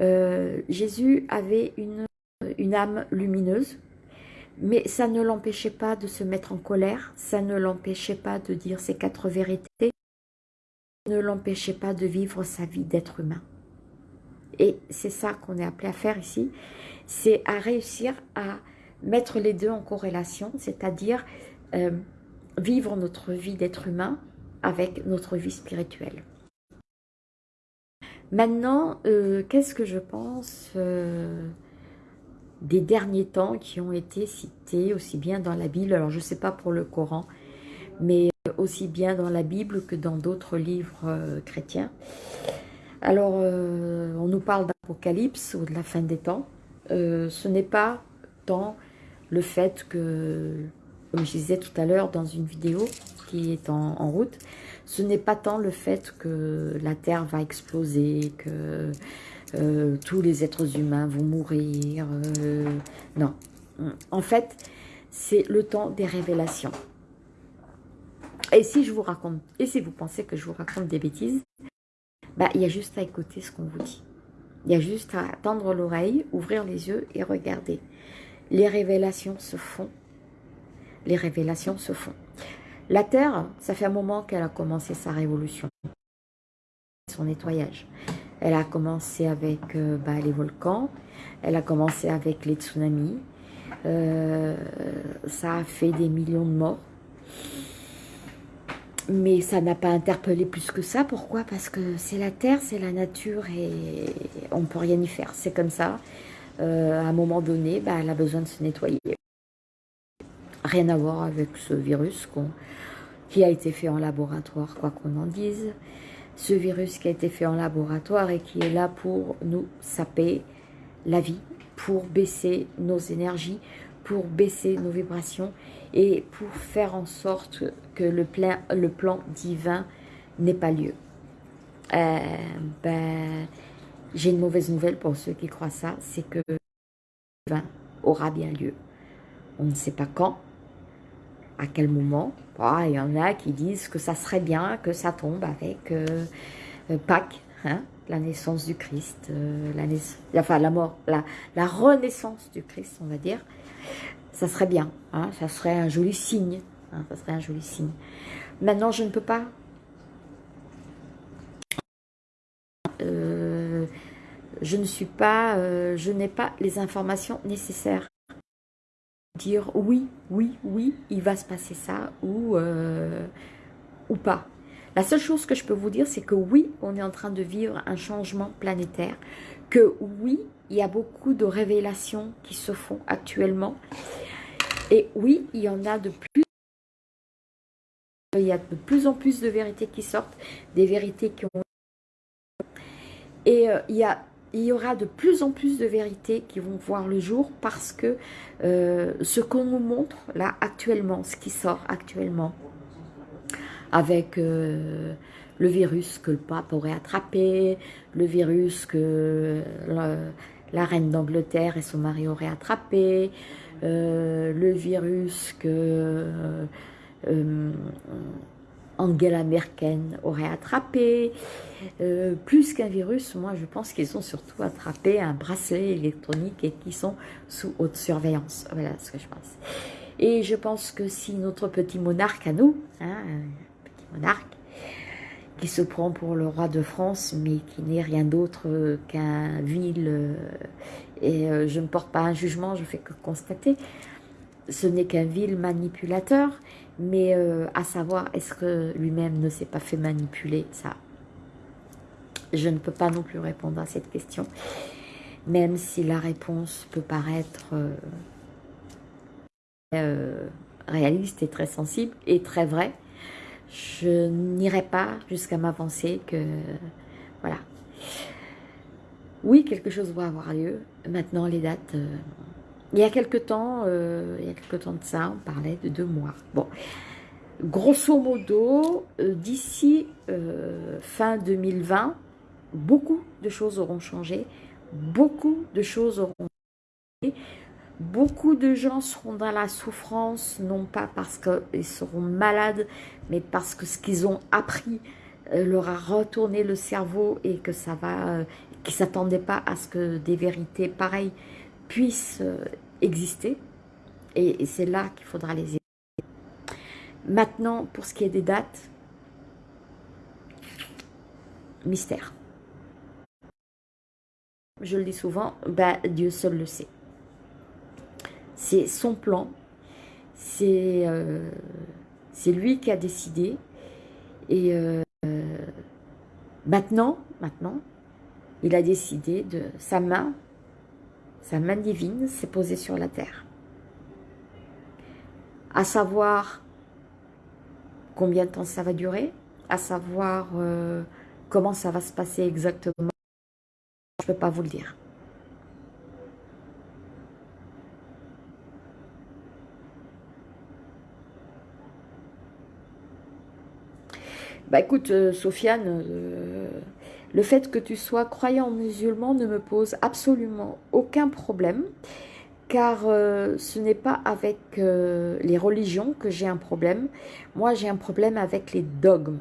Euh, Jésus avait une âme lumineuse, mais ça ne l'empêchait pas de se mettre en colère, ça ne l'empêchait pas de dire ses quatre vérités, ça ne l'empêchait pas de vivre sa vie d'être humain. Et c'est ça qu'on est appelé à faire ici, c'est à réussir à mettre les deux en corrélation, c'est-à-dire euh, vivre notre vie d'être humain avec notre vie spirituelle. Maintenant, euh, qu'est-ce que je pense euh, des derniers temps qui ont été cités aussi bien dans la Bible, alors je ne sais pas pour le Coran, mais aussi bien dans la Bible que dans d'autres livres chrétiens. Alors, on nous parle d'Apocalypse ou de la fin des temps. ce n'est pas tant le fait que, comme je disais tout à l'heure dans une vidéo qui est en, route, ce n'est pas tant le fait que la Terre va exploser, que euh, tous les êtres humains vont mourir. Euh, non. En fait, c'est le temps des révélations. Et si je vous raconte, et si vous pensez que je vous raconte des bêtises, bah, il y a juste à écouter ce qu'on vous dit. Il y a juste à tendre l'oreille, ouvrir les yeux et regarder les révélations se font. Les révélations se font. La Terre, ça fait un moment qu'elle a commencé sa révolution, son nettoyage. Elle a commencé avec euh, bah, les volcans, elle a commencé avec les tsunamis, euh, ça a fait des millions de morts. Mais ça n'a pas interpellé plus que ça. Pourquoi? Parce que c'est la Terre, c'est la nature et on ne peut rien y faire. C'est comme ça. Euh, à un moment donné, bah, elle a besoin de se nettoyer. Rien à voir avec ce virus qui a été fait en laboratoire, quoi qu'on en dise. Ce virus qui a été fait en laboratoire et qui est là pour nous saper la vie, pour baisser nos énergies, pour baisser nos vibrations et pour faire en sorte que le, plein, le plan divin n'ait pas lieu. Euh, ben, j'ai une mauvaise nouvelle pour ceux qui croient ça, c'est que le aura bien lieu. On ne sait pas quand, à quel moment. Il y en a qui disent que ça serait bien que ça tombe avec euh, euh, Pâques, hein, la naissance du Christ, euh, la enfin la mort, la, renaissance du Christ, on va dire. Ça serait bien, hein, ça serait un joli signe. Hein, ça serait un joli signe. Maintenant, je ne peux pas je ne suis pas, je n'ai pas les informations nécessaires. Dire oui, oui, oui, il va se passer ça ou, euh, ou pas. La seule chose que je peux vous dire, c'est que oui, on est en train de vivre un changement planétaire. Que oui, il y a beaucoup de révélations qui se font actuellement. Et oui, il y en a de plus. Il y de plus en plus de vérités qui sortent, des vérités qui ont... Et euh, il y a il y aura de plus en plus de vérités qui vont voir le jour parce que euh, ce qu'on nous montre là actuellement, ce qui sort actuellement, avec euh, le virus que le pape aurait attrapé, le virus que la, reine d'Angleterre et son mari auraient attrapé, euh, le virus que Angela Merkel aurait attrapé. Euh, plus qu'un virus, moi je pense qu'ils ont surtout attrapé un bracelet électronique et qui sont sous haute surveillance. Voilà ce que je pense. Et je pense que si notre petit monarque à nous, hein, petit monarque, qui se prend pour le roi de France, mais qui n'est rien d'autre qu'un vil, euh, et euh, je ne porte pas un jugement, je fais que constater, ce n'est qu'un vil manipulateur, mais euh, à savoir, est-ce que lui-même ne s'est pas fait manipuler? Ça, je ne peux pas non plus répondre à cette question. Même si la réponse peut paraître euh, euh, réaliste et très sensible et très vraie, je n'irai pas jusqu'à m'avancer que... Voilà. Oui, quelque chose doit avoir lieu. Maintenant, les dates... Il y a quelque temps, euh, il y a temps de ça, on parlait de deux mois. Bon, grosso modo, euh, d'ici euh, fin 2020, beaucoup de choses auront changé, beaucoup de choses auront changé, beaucoup de gens seront dans la souffrance, non pas parce qu'ils seront malades, mais parce que ce qu'ils ont appris leur a retourné le cerveau et que ça va, qu'ils s'attendaient pas à ce que des vérités pareilles puissent exister. Et, c'est là qu'il faudra les aider. Maintenant, pour ce qui est des dates, mystère. Je le dis souvent, bah, Dieu seul le sait. C'est son plan, c'est euh, lui qui a décidé. Et euh, maintenant, maintenant, il a décidé de sa main sa main divine s'est posée sur la terre. À savoir combien de temps ça va durer, à savoir euh, comment ça va se passer exactement, je ne peux pas vous le dire. Bah écoute, euh, Sofiane, euh, le fait que tu sois croyant musulman ne me pose absolument aucun problème, car euh, ce n'est pas avec euh, les religions que j'ai un problème. Moi, j'ai un problème avec les dogmes.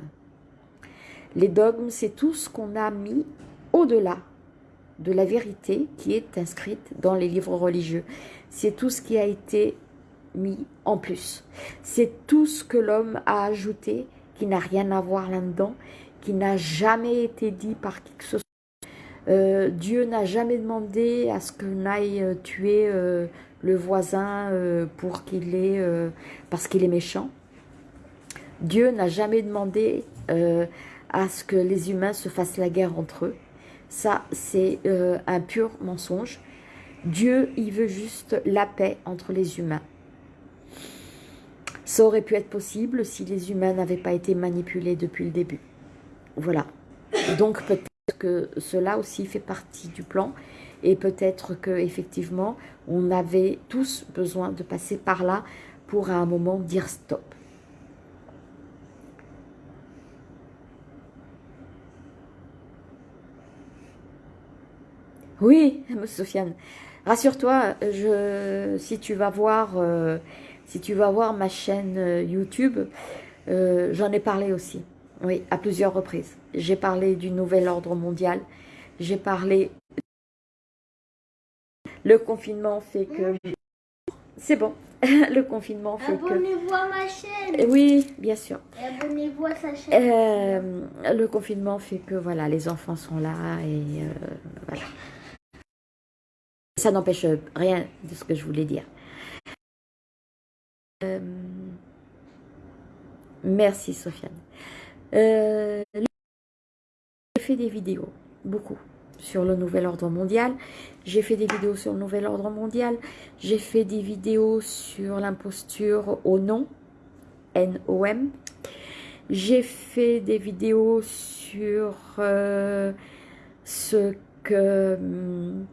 Les dogmes, c'est tout ce qu'on a mis au-delà de la vérité qui est inscrite dans les livres religieux. C'est tout ce qui a été mis en plus. C'est tout ce que l'homme a ajouté qui n'a rien à voir là-dedans qui n'a jamais été dit par qui que ce soit. Euh, Dieu n'a jamais demandé à ce qu'on aille euh, tuer euh, le voisin pour qu'il parce qu'il est méchant. Dieu n'a jamais demandé à ce que les humains se fassent la guerre entre eux. Ça, c'est un pur mensonge. Dieu, il veut juste la paix entre les humains. Ça aurait pu être possible si les humains n'avaient pas été manipulés depuis le début. Voilà. Donc peut-être que cela aussi fait partie du plan et peut-être que effectivement on avait tous besoin de passer par là pour à un moment dire stop. Oui, [laughs] Sofiane, rassure-toi, si tu vas voir, euh, si tu vas voir ma chaîne euh, YouTube, euh, j'en ai parlé aussi. Oui, à plusieurs reprises. J'ai parlé du nouvel ordre mondial. J'ai parlé... Le confinement fait que... C'est bon. [laughs] Le confinement fait que... Abonnez-vous à ma chaîne. Oui, bien sûr. Abonnez-vous à sa chaîne. Euh, le confinement fait que, voilà, les enfants sont là et euh, voilà. Ça n'empêche rien de ce que je voulais dire. Euh, merci, Sofiane. Euh, j'ai fait des vidéos, beaucoup, sur le nouvel ordre mondial. J'ai fait des vidéos sur le nouvel ordre mondial. J'ai fait des vidéos sur l'imposture au nom, N-O-M. J'ai fait des vidéos sur euh, ce que hum,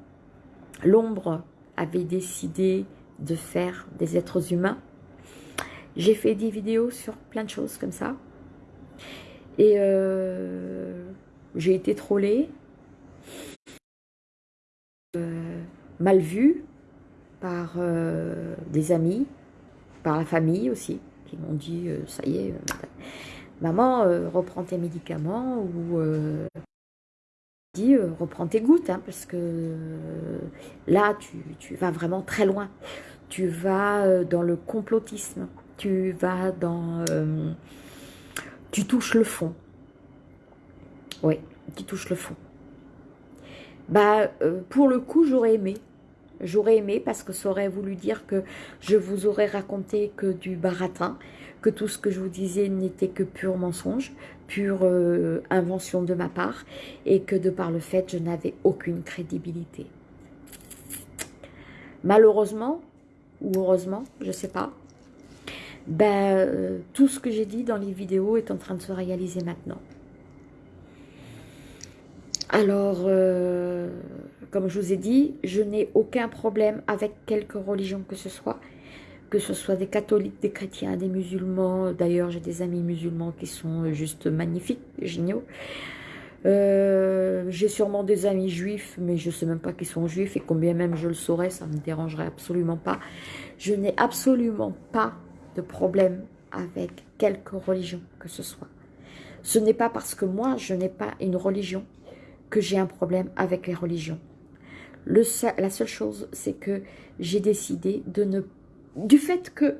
l'ombre avait décidé de faire des êtres humains. J'ai fait des vidéos sur plein de choses comme ça. Et euh, j'ai été trollée, euh, mal vue par euh, des amis, par la famille aussi, qui m'ont dit, ça y est, maman, reprends tes médicaments ou dit reprends tes gouttes, hein, parce que là, tu, tu, vas vraiment très loin. Tu vas dans le complotisme, tu vas dans tu touches le fond. Oui, tu touches le fond. Bah, euh, pour le coup, j'aurais aimé. J'aurais aimé parce que ça aurait voulu dire que je vous aurais raconté que du baratin, que tout ce que je vous disais n'était que pur mensonge, pure euh, invention de ma part, et que de par le fait, je n'avais aucune crédibilité. Malheureusement, ou heureusement, je ne sais pas, ben, euh, tout ce que j'ai dit dans les vidéos est en train de se réaliser maintenant. Alors, euh, comme je vous ai dit, je n'ai aucun problème avec quelque religion que ce soit, que ce soit des catholiques, des chrétiens, des musulmans. D'ailleurs, j'ai des amis musulmans qui sont juste magnifiques, géniaux. Euh, j'ai sûrement des amis juifs, mais je ne sais même pas qu'ils sont juifs, et combien même je le saurais, ça ne me dérangerait absolument pas. Je n'ai absolument pas de problème avec quelque religion que ce soit. Ce n'est pas parce que moi, je n'ai pas une religion que j'ai un problème avec les religions. La seule chose, c'est que j'ai décidé de ne... Du fait que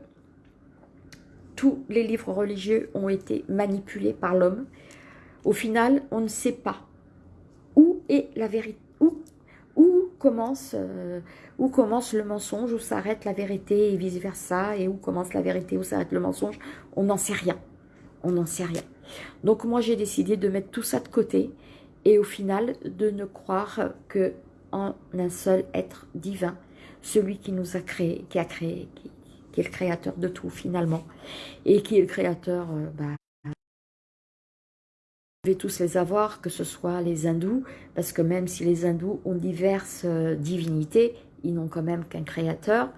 tous les livres religieux ont été manipulés par l'homme, au final, on ne sait pas où est la vérité, où commence, euh, où commence le mensonge, où s'arrête la vérité et vice-versa, et où commence la vérité, où s'arrête le mensonge, on n'en sait rien. On n'en sait rien. Donc moi, j'ai décidé de mettre tout ça de côté et au final, de ne croire que en un seul être divin, celui qui nous a créé, qui a créé, qui, est le créateur de tout finalement, et qui est le créateur, euh, bah, devez tous les avoir, que ce soit les hindous, parce que même si les hindous ont diverses euh, divinités, ils n'ont quand même qu'un créateur.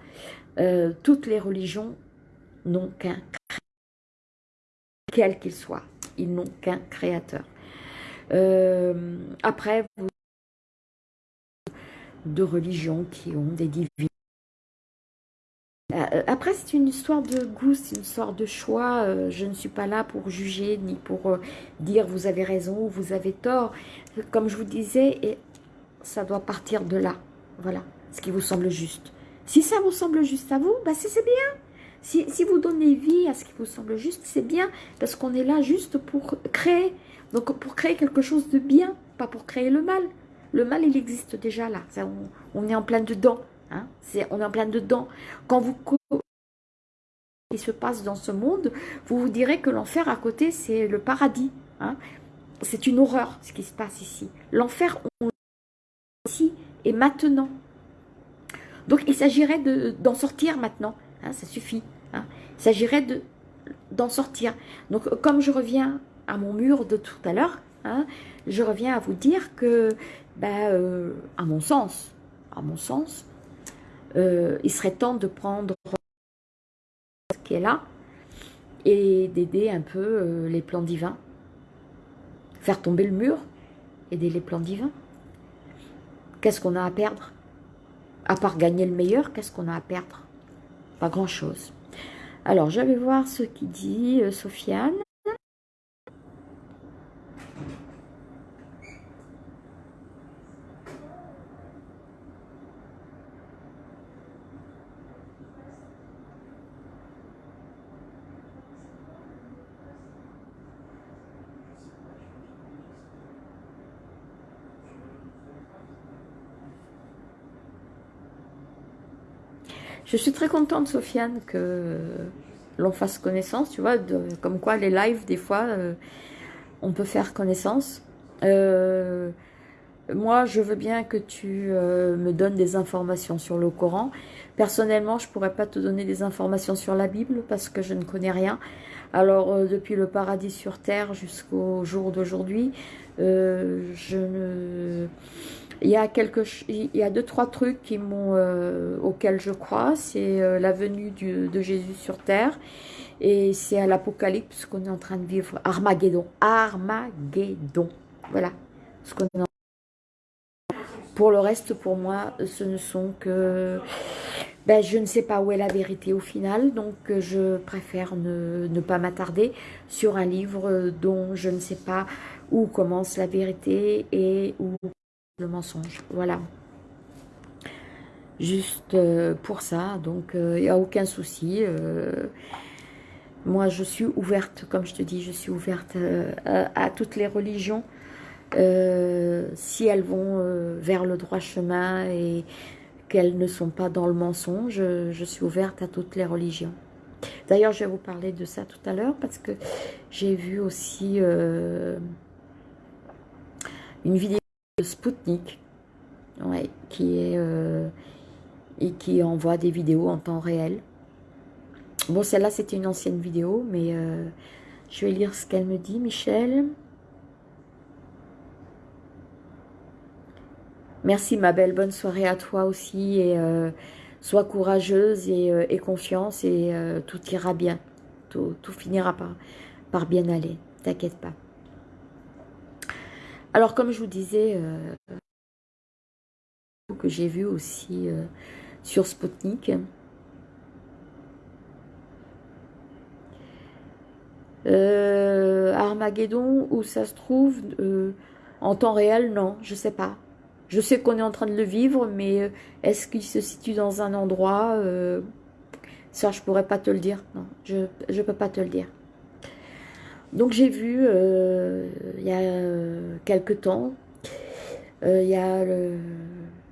Euh, toutes les religions n'ont qu'un quel qu'il soit. Ils n'ont qu'un créateur. Euh, après, vous de religions qui ont des divinités. Euh, après, c'est une histoire de goût, c'est une histoire de choix. je ne suis pas là pour juger, ni pour dire vous avez raison ou vous avez tort. Comme je vous disais, et ça doit partir de là. Voilà ce qui vous semble juste. Si ça vous semble juste à vous, bah c'est bien. Si, si, vous donnez vie à ce qui vous semble juste, c'est bien, parce qu'on est là juste pour créer. Donc pour créer quelque chose de bien, pas pour créer le mal. Le mal, il existe déjà là. on, est en plein dedans. Hein. on est en plein dedans. Quand vous qui se passe dans ce monde, vous vous direz que l'enfer à côté, c'est le paradis. Hein. C'est une horreur ce qui se passe ici. L'enfer, on ici et maintenant. Donc il s'agirait d'en sortir maintenant, hein, ça suffit. Il s'agirait d'en sortir. Donc comme je reviens à mon mur de tout à l'heure, je reviens à vous dire que, ben, euh, à mon sens, à mon sens, euh, il serait temps de prendre ce qui est là et d'aider un peu euh, les plans divins. Faire tomber le mur, aider les plans divins. Qu'est-ce qu'on a à perdre? À part gagner le meilleur, qu'est-ce qu'on a à perdre? Pas grand-chose. Alors, je vais voir ce qui dit euh, Sofiane. Je suis très contente, Sofiane, que l'on fasse connaissance, tu vois, comme quoi les lives, des fois, euh, on peut faire connaissance. Euh, moi, je veux bien que tu euh, me donnes des informations sur le Coran. Personnellement, je pourrais pas te donner des informations sur la Bible parce que je ne connais rien. Alors, depuis le paradis sur terre jusqu'au jour d'aujourd'hui, je ne Il y a quelque, il y a deux trois trucs m'ont, auxquels je crois. C'est la venue de Jésus sur terre et c'est à l'Apocalypse qu'on est en train de vivre. Armageddon, Armageddon. Voilà pour le reste, pour moi, ce ne sont que... Ben, je ne sais pas où est la vérité au final, donc euh, je préfère ne, pas m'attarder sur un livre dont je ne sais pas où commence la vérité et où mensonge. Voilà. Juste euh, pour ça, donc il euh, n'y a aucun souci. moi, je suis ouverte, comme je te dis, je suis ouverte à toutes les religions. Euh, si elles vont euh, vers le droit chemin et qu'elles ne sont pas dans le mensonge, je, suis ouverte à toutes les religions. D'ailleurs, je vais vous parler de ça tout à l'heure parce que j'ai vu aussi euh, une vidéo Spoutnik qui est et qui envoie des vidéos en temps réel. Bon, celle-là, c'était une ancienne vidéo, mais je vais lire ce qu'elle me dit, Michel. Merci ma belle, bonne soirée à toi aussi et euh, sois courageuse et, euh, confiance et euh, tout ira bien. Tout, finira par bien aller, t'inquiète pas. Alors comme je vous disais, que j'ai vu aussi sur Spotnik, Armageddon, où ça se trouve en temps réel, non, je sais pas. Je sais qu'on est en train de le vivre, mais euh, est-ce qu'il se situe dans un endroit euh, Ça, je pourrais pas te le dire. Non, je ne peux pas te le dire. Donc j'ai vu, euh, il y a quelque temps, il y a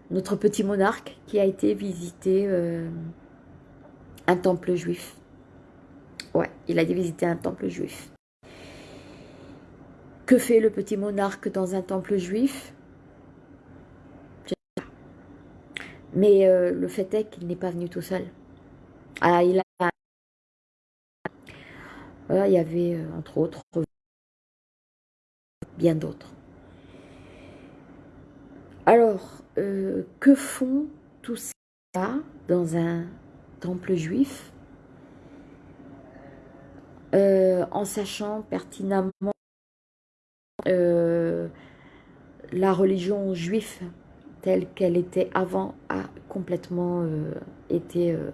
notre petit monarque qui a été visiter un temple juif. Ouais, il a été visiter un temple juif. Que fait le petit monarque dans un temple juif? Mais euh, le fait est qu'il n'est pas venu tout seul. Ah, il. Il y avait, euh, entre autres, bien d'autres. Alors, euh, que font tous ça dans un temple juif? En sachant pertinemment la religion juive telle qu'elle était avant a complètement euh, été euh,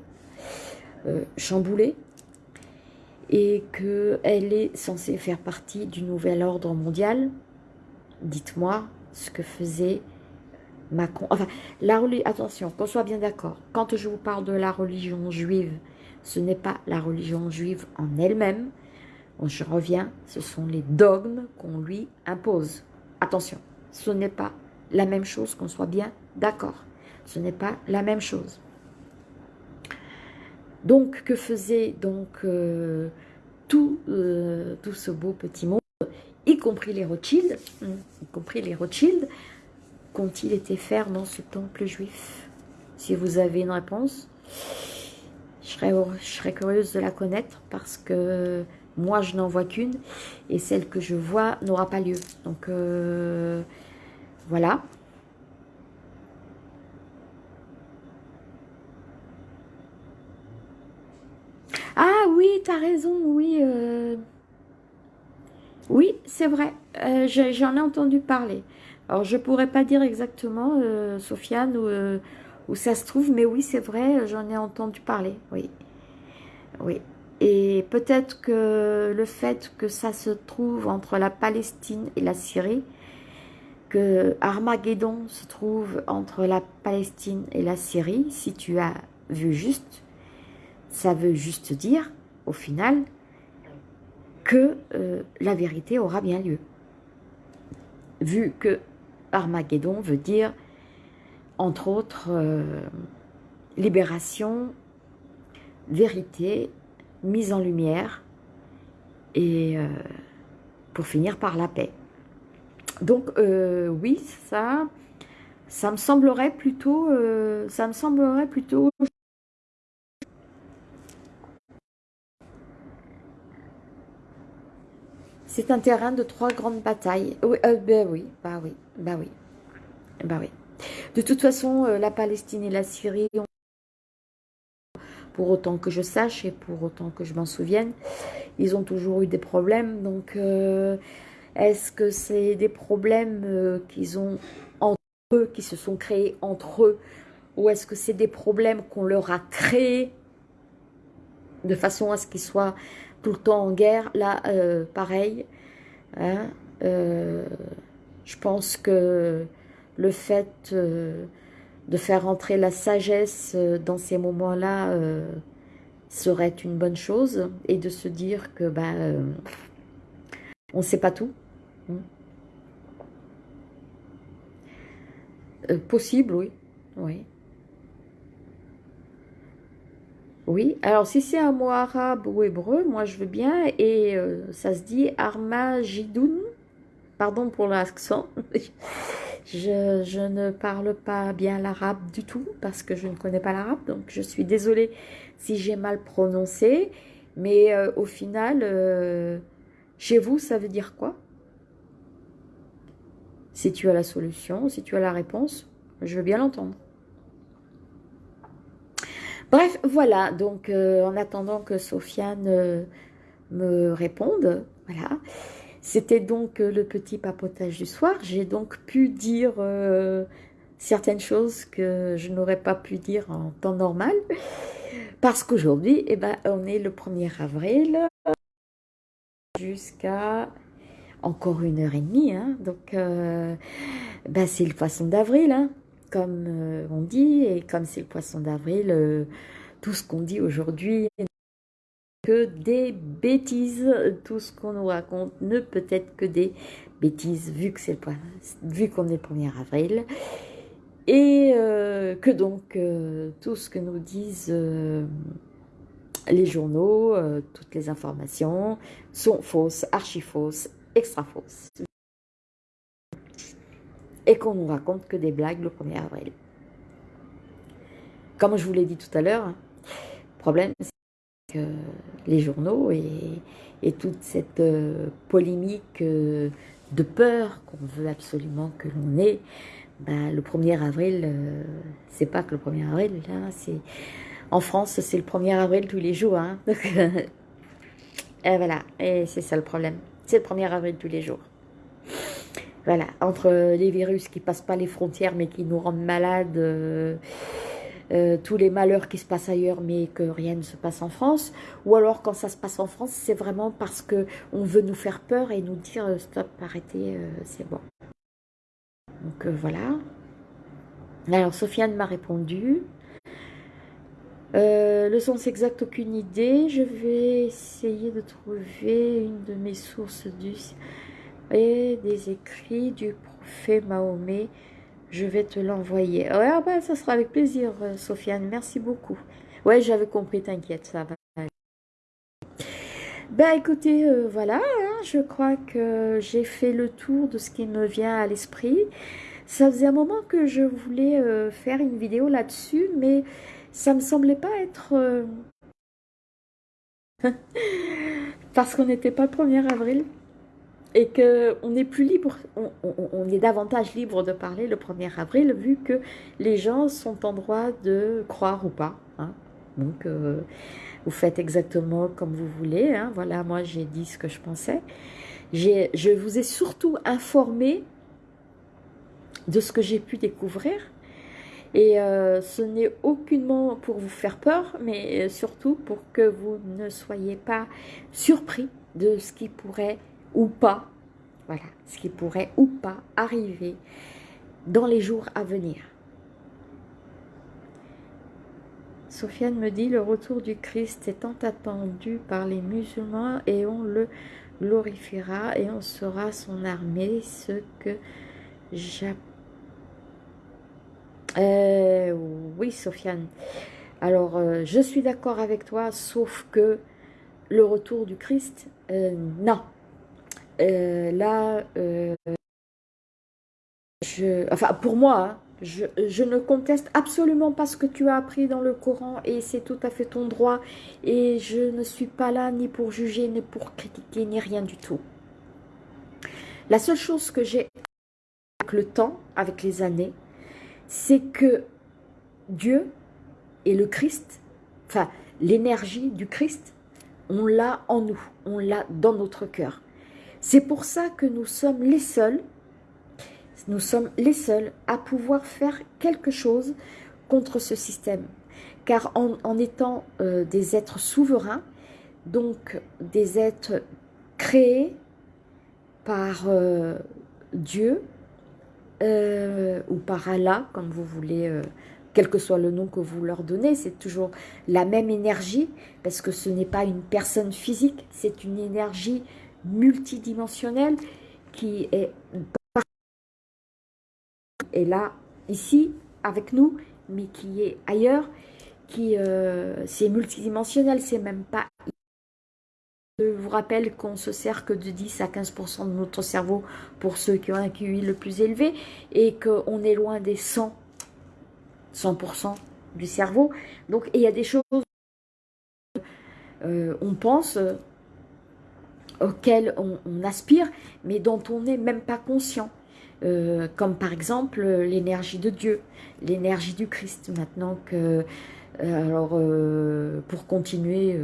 euh, chamboulée et qu'elle est censée faire partie du nouvel ordre mondial. Dites-moi ce que faisait Macron. Enfin, la, attention, qu'on soit bien d'accord, quand je vous parle de la religion juive, ce n'est pas la religion juive en elle-même. Je reviens, ce sont les dogmes qu'on lui impose. Attention, ce n'est pas la même chose, qu'on soit bien d'accord. Ce n'est pas la même chose. Donc, que faisait donc euh, tout, euh, tout ce beau petit monde, y compris les Rothschild, hein, y compris les Rothschild, qu'ont-ils été faire dans ce temple juif Si vous avez une réponse, je serais, curieuse de la connaître parce que moi, je n'en vois qu'une et celle que je vois n'aura pas lieu. Donc, euh, voilà. Ah oui, tu as raison, oui. Euh. Oui, c'est vrai. Euh, j'en ai entendu parler. Alors, je pourrais pas dire exactement, euh, Sofiane, où, où, ça se trouve, mais oui, c'est vrai, j'en ai entendu parler, oui. Oui. Et peut-être que le fait que ça se trouve entre la Palestine et la Syrie, que Armageddon se trouve entre la Palestine et la Syrie, si tu as vu juste, ça veut juste dire, au final, que euh, la vérité aura bien lieu. Vu que Armageddon veut dire, entre autres, euh, libération, vérité, mise en lumière, et euh, pour finir par la paix. Donc, oui, ça, ça me semblerait plutôt, ça me semblerait plutôt... C'est un terrain de trois grandes batailles. Oui, euh, ben oui, bah oui, bah oui, bah oui. De toute façon, euh, la Palestine et la Syrie, pour autant que je sache et pour autant que je m'en souvienne, ils ont toujours eu des problèmes. Donc, euh, est-ce que c'est des problèmes qu'ils ont entre eux, qui se sont créés entre eux, ou est-ce que c'est des problèmes qu'on leur a créés de façon à ce qu'ils soient tout le temps en guerre Là, pareil, hein, je pense que le fait euh, de faire entrer la sagesse euh, dans ces moments-là euh, serait une bonne chose et de se dire que bah, on ne sait pas tout. Hmm. possible, oui. Oui. Oui, alors si c'est un mot arabe ou hébreu, moi je veux bien, et ça se dit Armagidoun, pardon pour l'accent, [laughs] Je, ne parle pas bien l'arabe du tout parce que je ne connais pas l'arabe, donc je suis désolée si j'ai mal prononcé. Mais euh, au final, euh, chez vous, ça veut dire quoi? Si tu as la solution, si tu as la réponse, je veux bien l'entendre. Bref, voilà, donc euh, en attendant que Sofiane me réponde, voilà, c'était donc euh, le petit papotage du soir. J'ai donc pu dire euh, certaines choses que je n'aurais pas pu dire en temps normal. Parce qu'aujourd'hui, eh ben, on est le 1er avril jusqu'à encore une heure et demie. Hein. Donc, euh, ben, c'est le poisson d'avril, hein, comme on dit. Et comme c'est le poisson d'avril, tout ce qu'on dit aujourd'hui que des bêtises. Tout ce qu'on nous raconte ne peut être que des bêtises, vu que c'est vu qu'on est le 1er avril. Et euh, que donc euh, tout ce que nous disent euh, les journaux, toutes les informations sont fausses, archi fausses, extra fausses. Et qu'on nous raconte que des blagues le 1er avril. Comme je vous l'ai dit tout à l'heure, le hein, problème c'est les journaux et, toute cette euh, polémique euh, de peur qu'on veut absolument que l'on ait, bah, le 1er avril, euh, c'est pas que le 1er avril, c'est en France, c'est le 1er avril tous les jours. Hein, [laughs] et voilà, et c'est ça le problème. C'est le 1er avril tous les jours. Voilà, entre les virus qui passent pas les frontières mais qui nous rendent malades euh, tous les malheurs qui se passent ailleurs, mais que rien ne se passe en France. Ou alors, quand ça se passe en France, c'est vraiment parce que on veut nous faire peur et nous dire euh, stop, arrêtez, euh, c'est bon. Donc voilà. Alors, Sofiane m'a répondu. le sens exact, aucune idée. Je vais essayer de trouver une de mes sources du et des écrits du prophète Mahomet je vais te l'envoyer. Ouais, ah ben, ça sera avec plaisir, euh, Sofiane. Merci beaucoup. Ouais, j'avais compris, t'inquiète, ça va. Ben écoutez, euh, voilà, hein, je crois que j'ai fait le tour de ce qui me vient à l'esprit. Ça faisait un moment que je voulais euh, faire une vidéo là-dessus, mais ça me semblait pas être... [laughs] Parce qu'on n'était pas le 1er avril et qu'on est plus libre, on, est davantage libre de parler le 1er avril vu que les gens sont en droit de croire ou pas. Hein. Donc, euh, vous faites exactement comme vous voulez. Hein. Voilà, moi j'ai dit ce que je pensais. Je vous ai surtout informé de ce que j'ai pu découvrir. Et euh, ce n'est aucunement pour vous faire peur, mais surtout pour que vous ne soyez pas surpris de ce qui pourrait ou pas, voilà, ce qui pourrait ou pas arriver dans les jours à venir. Sofiane me dit, le retour du Christ est tant attendu par les musulmans et on le glorifiera et on sera son armée, ce que j'ai... Euh, oui, Sofiane. Alors, euh, je suis d'accord avec toi, sauf que le retour du Christ, euh, non, euh, là, euh, enfin pour moi, je, je, ne conteste absolument pas ce que tu as appris dans le Coran et c'est tout à fait ton droit et je ne suis pas là ni pour juger, ni pour critiquer, ni rien du tout. La seule chose que j'ai avec le temps, avec les années, c'est que Dieu et le Christ, enfin l'énergie du Christ, on l'a en nous, on l'a dans notre cœur. C'est pour ça que nous sommes les seuls, nous sommes les seuls à pouvoir faire quelque chose contre ce système. Car en, étant euh, des êtres souverains, donc des êtres créés par euh, Dieu euh, ou par Allah, comme vous voulez, quel que soit le nom que vous leur donnez, c'est toujours la même énergie, parce que ce n'est pas une personne physique, c'est une énergie multidimensionnelle qui est, est là, ici, avec nous, mais qui est ailleurs, qui euh, c'est multidimensionnel, c'est même pas... Je vous rappelle qu'on se sert que de 10 à 15% de notre cerveau pour ceux qui ont un QI le plus élevé et qu'on est loin des 100, 100% du cerveau. Donc il y a des choses, euh, on pense, euh, auxquelles on, aspire, mais dont on n'est même pas conscient. Euh, comme par exemple l'énergie de Dieu, l'énergie du Christ. Maintenant que, euh, alors euh, pour continuer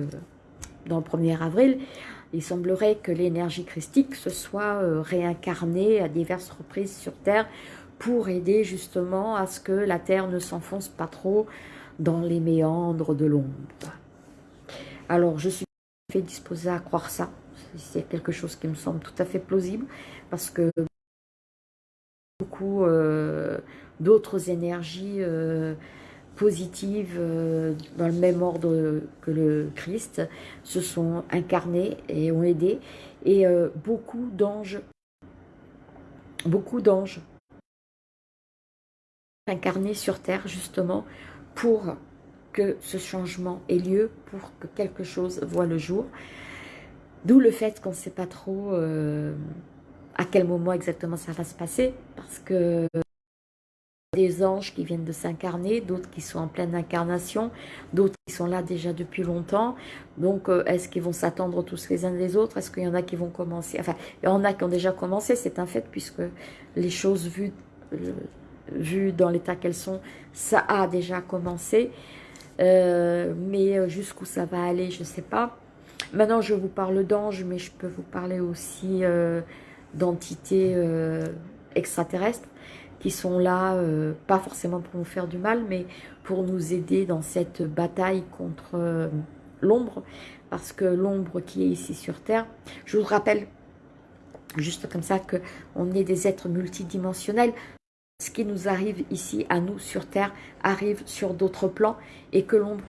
dans le 1er avril, il semblerait que l'énergie christique se soit réincarnée à diverses reprises sur Terre pour aider justement à ce que la Terre ne s'enfonce pas trop dans les méandres de l'ombre. Alors je suis disposée à croire ça, c'est quelque chose qui me semble tout à fait plausible parce que beaucoup euh, d'autres énergies euh, positives euh, dans le même ordre que le Christ se sont incarnées et ont aidé et beaucoup d'anges beaucoup d'anges incarnés sur terre justement pour que ce changement ait lieu, pour que quelque chose voit le jour. D'où le fait qu'on ne sait pas trop euh, à quel moment exactement ça va se passer, parce que des anges qui viennent de s'incarner, d'autres qui sont en pleine incarnation, d'autres qui sont là déjà depuis longtemps. Donc, euh, est-ce qu'ils vont s'attendre tous les uns des autres? Est-ce qu'il y en a qui vont commencer? Enfin, il y en a qui ont déjà commencé, c'est un fait, puisque les choses vues, euh, vues dans l'état qu'elles sont, ça a déjà commencé. mais jusqu'où ça va aller, je ne sais pas. Maintenant, je vous parle d'anges, mais je peux vous parler aussi euh, d'entités euh, extraterrestres qui sont là, euh, pas forcément pour nous faire du mal, mais pour nous aider dans cette bataille contre l'ombre, parce que l'ombre qui est ici sur Terre, je vous rappelle, juste comme ça, qu'on est des êtres multidimensionnels, ce qui nous arrive ici, à nous, sur Terre, arrive sur d'autres plans, et que l'ombre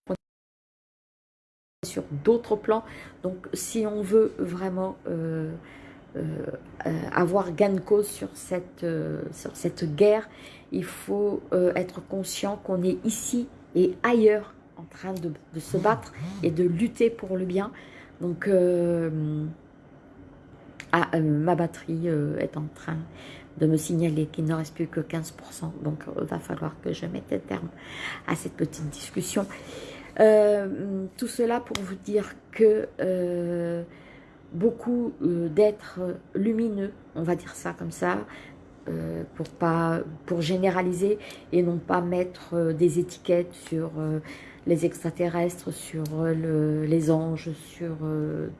sur d'autres plans. Donc, si on veut vraiment euh, euh, euh, avoir gain de cause sur cette, guerre, il faut être conscient qu'on est ici et ailleurs en train de, se battre et de lutter pour le bien. Donc, ah, ma batterie est en train de me signaler qu'il ne reste plus que 15%. Donc, il va falloir que je mette un terme à cette petite discussion. Euh, tout cela pour vous dire que euh, beaucoup euh, d'êtres lumineux, on va dire ça comme ça, pour, pas, pour généraliser et non pas mettre des étiquettes sur les extraterrestres, sur les anges, sur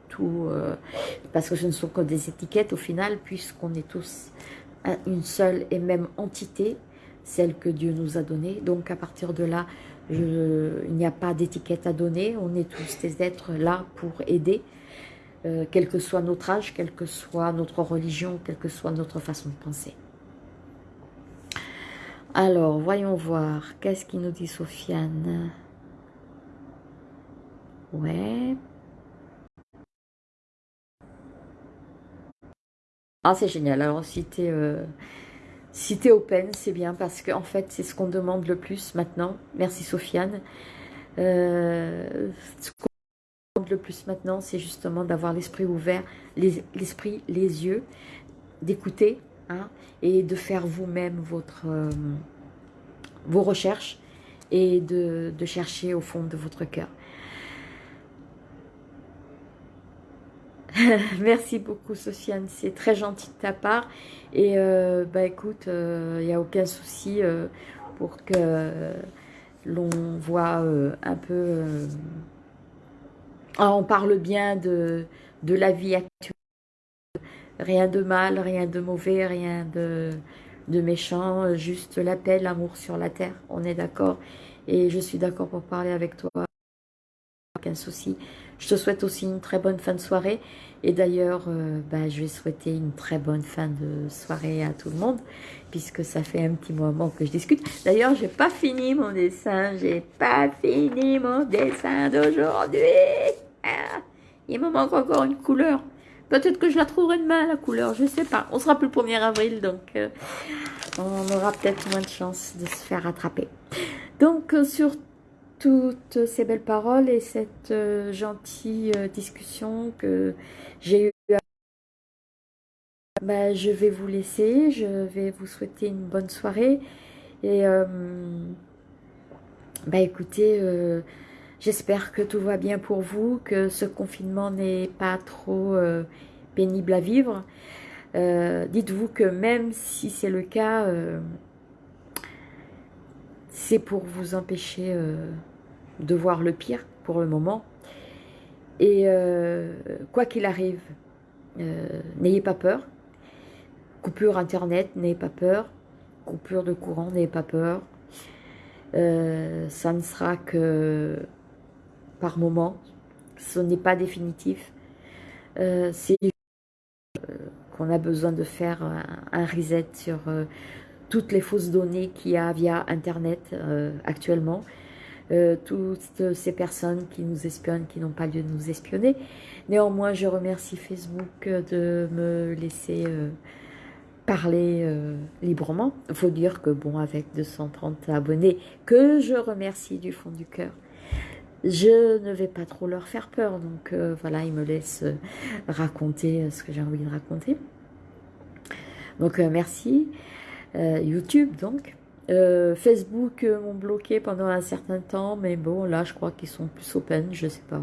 tout, parce que ce ne sont que des étiquettes au final, puisqu'on est tous une seule et même entité, celle que Dieu nous a donnée. Donc à partir de là, il n'y a pas d'étiquette à donner, on est tous des êtres là pour aider, euh, quel que soit notre âge, quelle que soit notre religion, quelle que soit notre façon de penser. Alors, voyons voir, qu'est-ce qu'il nous dit Sofiane? Ouais. Ah, c'est génial. Alors, si tu si tu open, c'est bien parce qu'en en fait, c'est ce qu'on demande le plus maintenant. Merci Sofiane. Euh, ce qu'on demande le plus maintenant, c'est justement d'avoir l'esprit ouvert, l'esprit, les, yeux, d'écouter hein, et de faire vous-même euh, vos recherches et de chercher au fond de votre cœur. [laughs] Merci beaucoup Sofiane, c'est très gentil de ta part. Et euh, bah écoute, il euh, n'y a aucun souci. Euh, pour que l'on voit un peu... on parle bien de, de la vie actuelle. Rien de mal, rien de mauvais, rien de, de méchant, juste la paix, l'amour sur la terre. On est d'accord Et je suis d'accord pour parler avec toi. Aucun souci. Je te souhaite aussi une très bonne fin de soirée. Et d'ailleurs, euh, bah, je vais souhaiter une très bonne fin de soirée à tout le monde, puisque ça fait un petit moment que je discute. D'ailleurs, j'ai pas fini mon dessin, j'ai pas fini mon dessin d'aujourd'hui. Ah, il me manque encore une couleur. Peut-être que je la trouverai demain, la couleur, je sais pas. On sera plus le 1er avril, donc euh, on aura peut-être moins de chance de se faire rattraper. Donc, euh, sur toutes ces belles paroles et cette gentille discussion que j'ai eu bah, je vais vous laisser, je vais vous souhaiter une bonne soirée et euh, bah écoutez, euh, j'espère que tout va bien pour vous, que ce confinement n'est pas trop euh, pénible à vivre. Dites-vous que même si c'est le cas, c'est pour vous empêcher de voir le pire pour le moment. Et euh, quoi qu'il arrive, euh, n'ayez pas peur. Coupure internet, n'ayez pas peur. Coupure de courant, n'ayez pas peur. Euh, ça ne sera que par moment. Ce n'est pas définitif. C'est qu'on a besoin de faire un, reset sur toutes les fausses données qu'il y a via Internet actuellement. Euh, toutes ces personnes qui nous espionnent, qui n'ont pas lieu de nous espionner. Néanmoins, je remercie Facebook de me laisser euh, parler euh, librement. Il faut dire que, bon, avec 230 abonnés, que je remercie du fond du cœur, je ne vais pas trop leur faire peur. Donc, voilà, ils me laissent raconter ce que j'ai envie de raconter. Donc, merci. YouTube, donc. Euh, Facebook euh, m'ont bloqué pendant un certain temps, mais bon, là, je crois qu'ils sont plus open, je sais pas.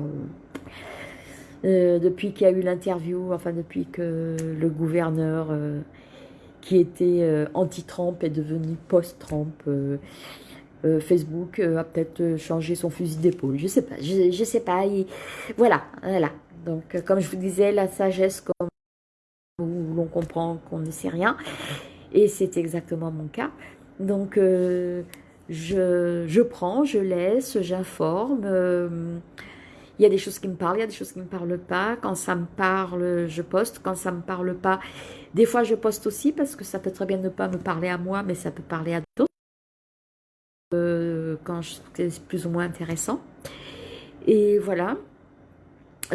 Euh, depuis qu'il y a eu l'interview, enfin depuis que le gouverneur qui était anti-Trump est devenu post-Trump, Facebook a peut-être changé son fusil d'épaule, je sais pas, je, je sais pas, voilà, voilà. Donc, comme je vous disais, la sagesse, comme où l'on comprend qu'on ne sait rien, et c'est exactement mon cas. Donc, euh, je, prends, je laisse, j'informe. Euh, il y a des choses qui me parlent, il y a des choses qui ne me parlent pas. Quand ça me parle, je poste. Quand ça ne me parle pas, des fois je poste aussi parce que ça peut très bien ne pas me parler à moi, mais ça peut parler à d'autres. Euh, quand c'est plus ou moins intéressant. Et voilà.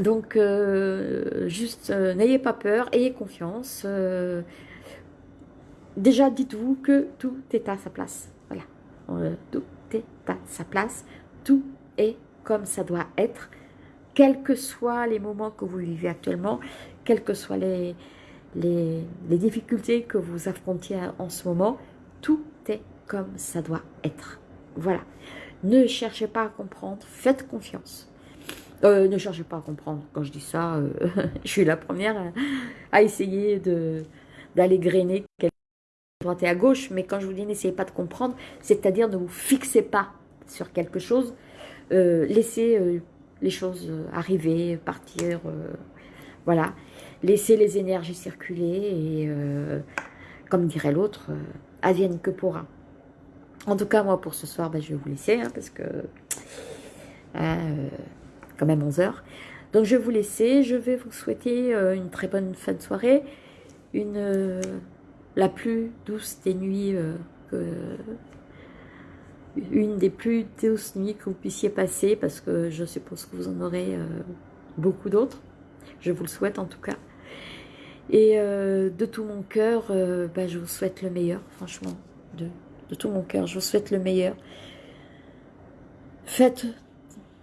Donc, juste, n'ayez pas peur, ayez confiance déjà dites-vous que tout est à sa place. Voilà, euh, tout est à sa place, tout est comme ça doit être, quels que soient les moments que vous vivez actuellement, quelles que soient les, les, difficultés que vous affrontiez en ce moment, tout est comme ça doit être. Voilà. Ne cherchez pas à comprendre, faites confiance. Euh, ne cherchez pas à comprendre. Quand je dis ça, euh, [laughs] je suis la première à, essayer d'aller grainer droite et à gauche, mais quand je vous dis n'essayez pas de comprendre, c'est-à-dire ne vous fixez pas sur quelque chose, euh, laissez euh, les choses euh, arriver, partir, voilà, laissez les énergies circuler et, comme dirait l'autre, advienne que pourra. En tout cas, moi, pour ce soir, ben, je vais vous laisser, hein, parce que quand même 11 heures. Donc, je vais vous laisser. Je vais vous souhaiter une très bonne fin de soirée, une la plus douce des nuits, euh, une des plus douces nuits que vous puissiez passer, parce que je suppose que vous en aurez euh, beaucoup d'autres. Je vous le souhaite en tout cas. Et euh, de tout mon cœur, bah, je vous souhaite le meilleur, franchement. De, tout mon cœur, je vous souhaite le meilleur. Faites,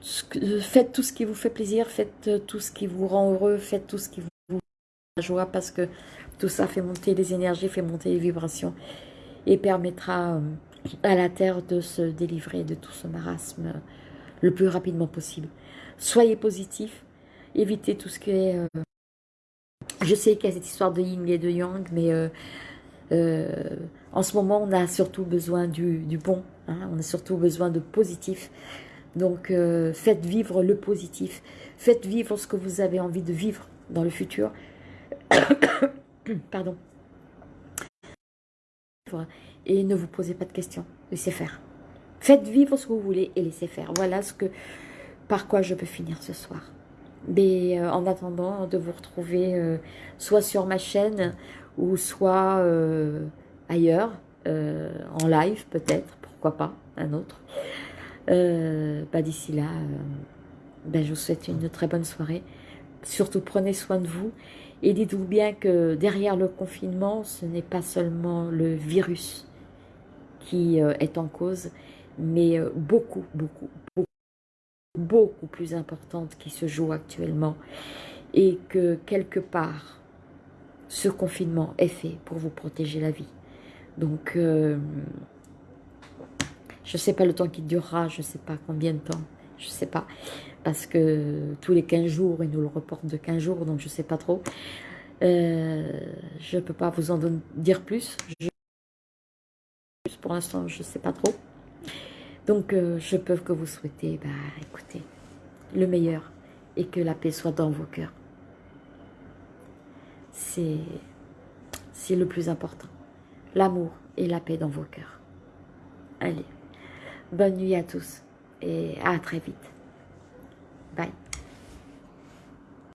faites tout ce qui vous fait plaisir, faites tout ce qui vous rend heureux, faites tout ce qui vous la joie, parce que tout ça fait monter les énergies, fait monter les vibrations et permettra euh, à la Terre de se délivrer de tout ce marasme euh, le plus rapidement possible. Soyez positifs, évitez tout ce qui est... Euh, je sais qu'il y a cette histoire de yin et de yang, mais en ce moment, on a surtout besoin du, bon, hein. on a surtout besoin de positif. Donc, faites vivre le positif. Faites vivre ce que vous avez envie de vivre dans le futur. [coughs] [clears throat] Pardon. Et ne vous posez pas de questions. Laissez faire. Faites vivre ce que vous voulez et laissez faire. Voilà ce que, par quoi je peux finir ce soir. Mais euh, en attendant de vous retrouver euh, soit sur ma chaîne ou soit euh, ailleurs, en live peut-être, pourquoi pas, un autre. Bah, D'ici là, ben, je vous souhaite une très bonne soirée. Surtout prenez soin de vous et dites-vous bien que derrière le confinement, ce n'est pas seulement le virus qui est en cause, mais beaucoup, beaucoup, beaucoup beaucoup plus importante qui se joue actuellement et que quelque part, ce confinement est fait pour vous protéger la vie. Donc, euh, je ne sais pas le temps qui durera, je ne sais pas combien de temps, je sais pas, parce que tous les 15 jours, ils nous le reportent de 15 jours, donc je sais pas trop. Euh, je peux pas vous en dire plus. pour l'instant, je sais pas trop. Donc, euh, je peux que vous souhaiter, bah, écoutez, le meilleur et que la paix soit dans vos cœurs. C'est le plus important. L'amour et la paix dans vos cœurs. Allez, bonne nuit à tous et à très vite.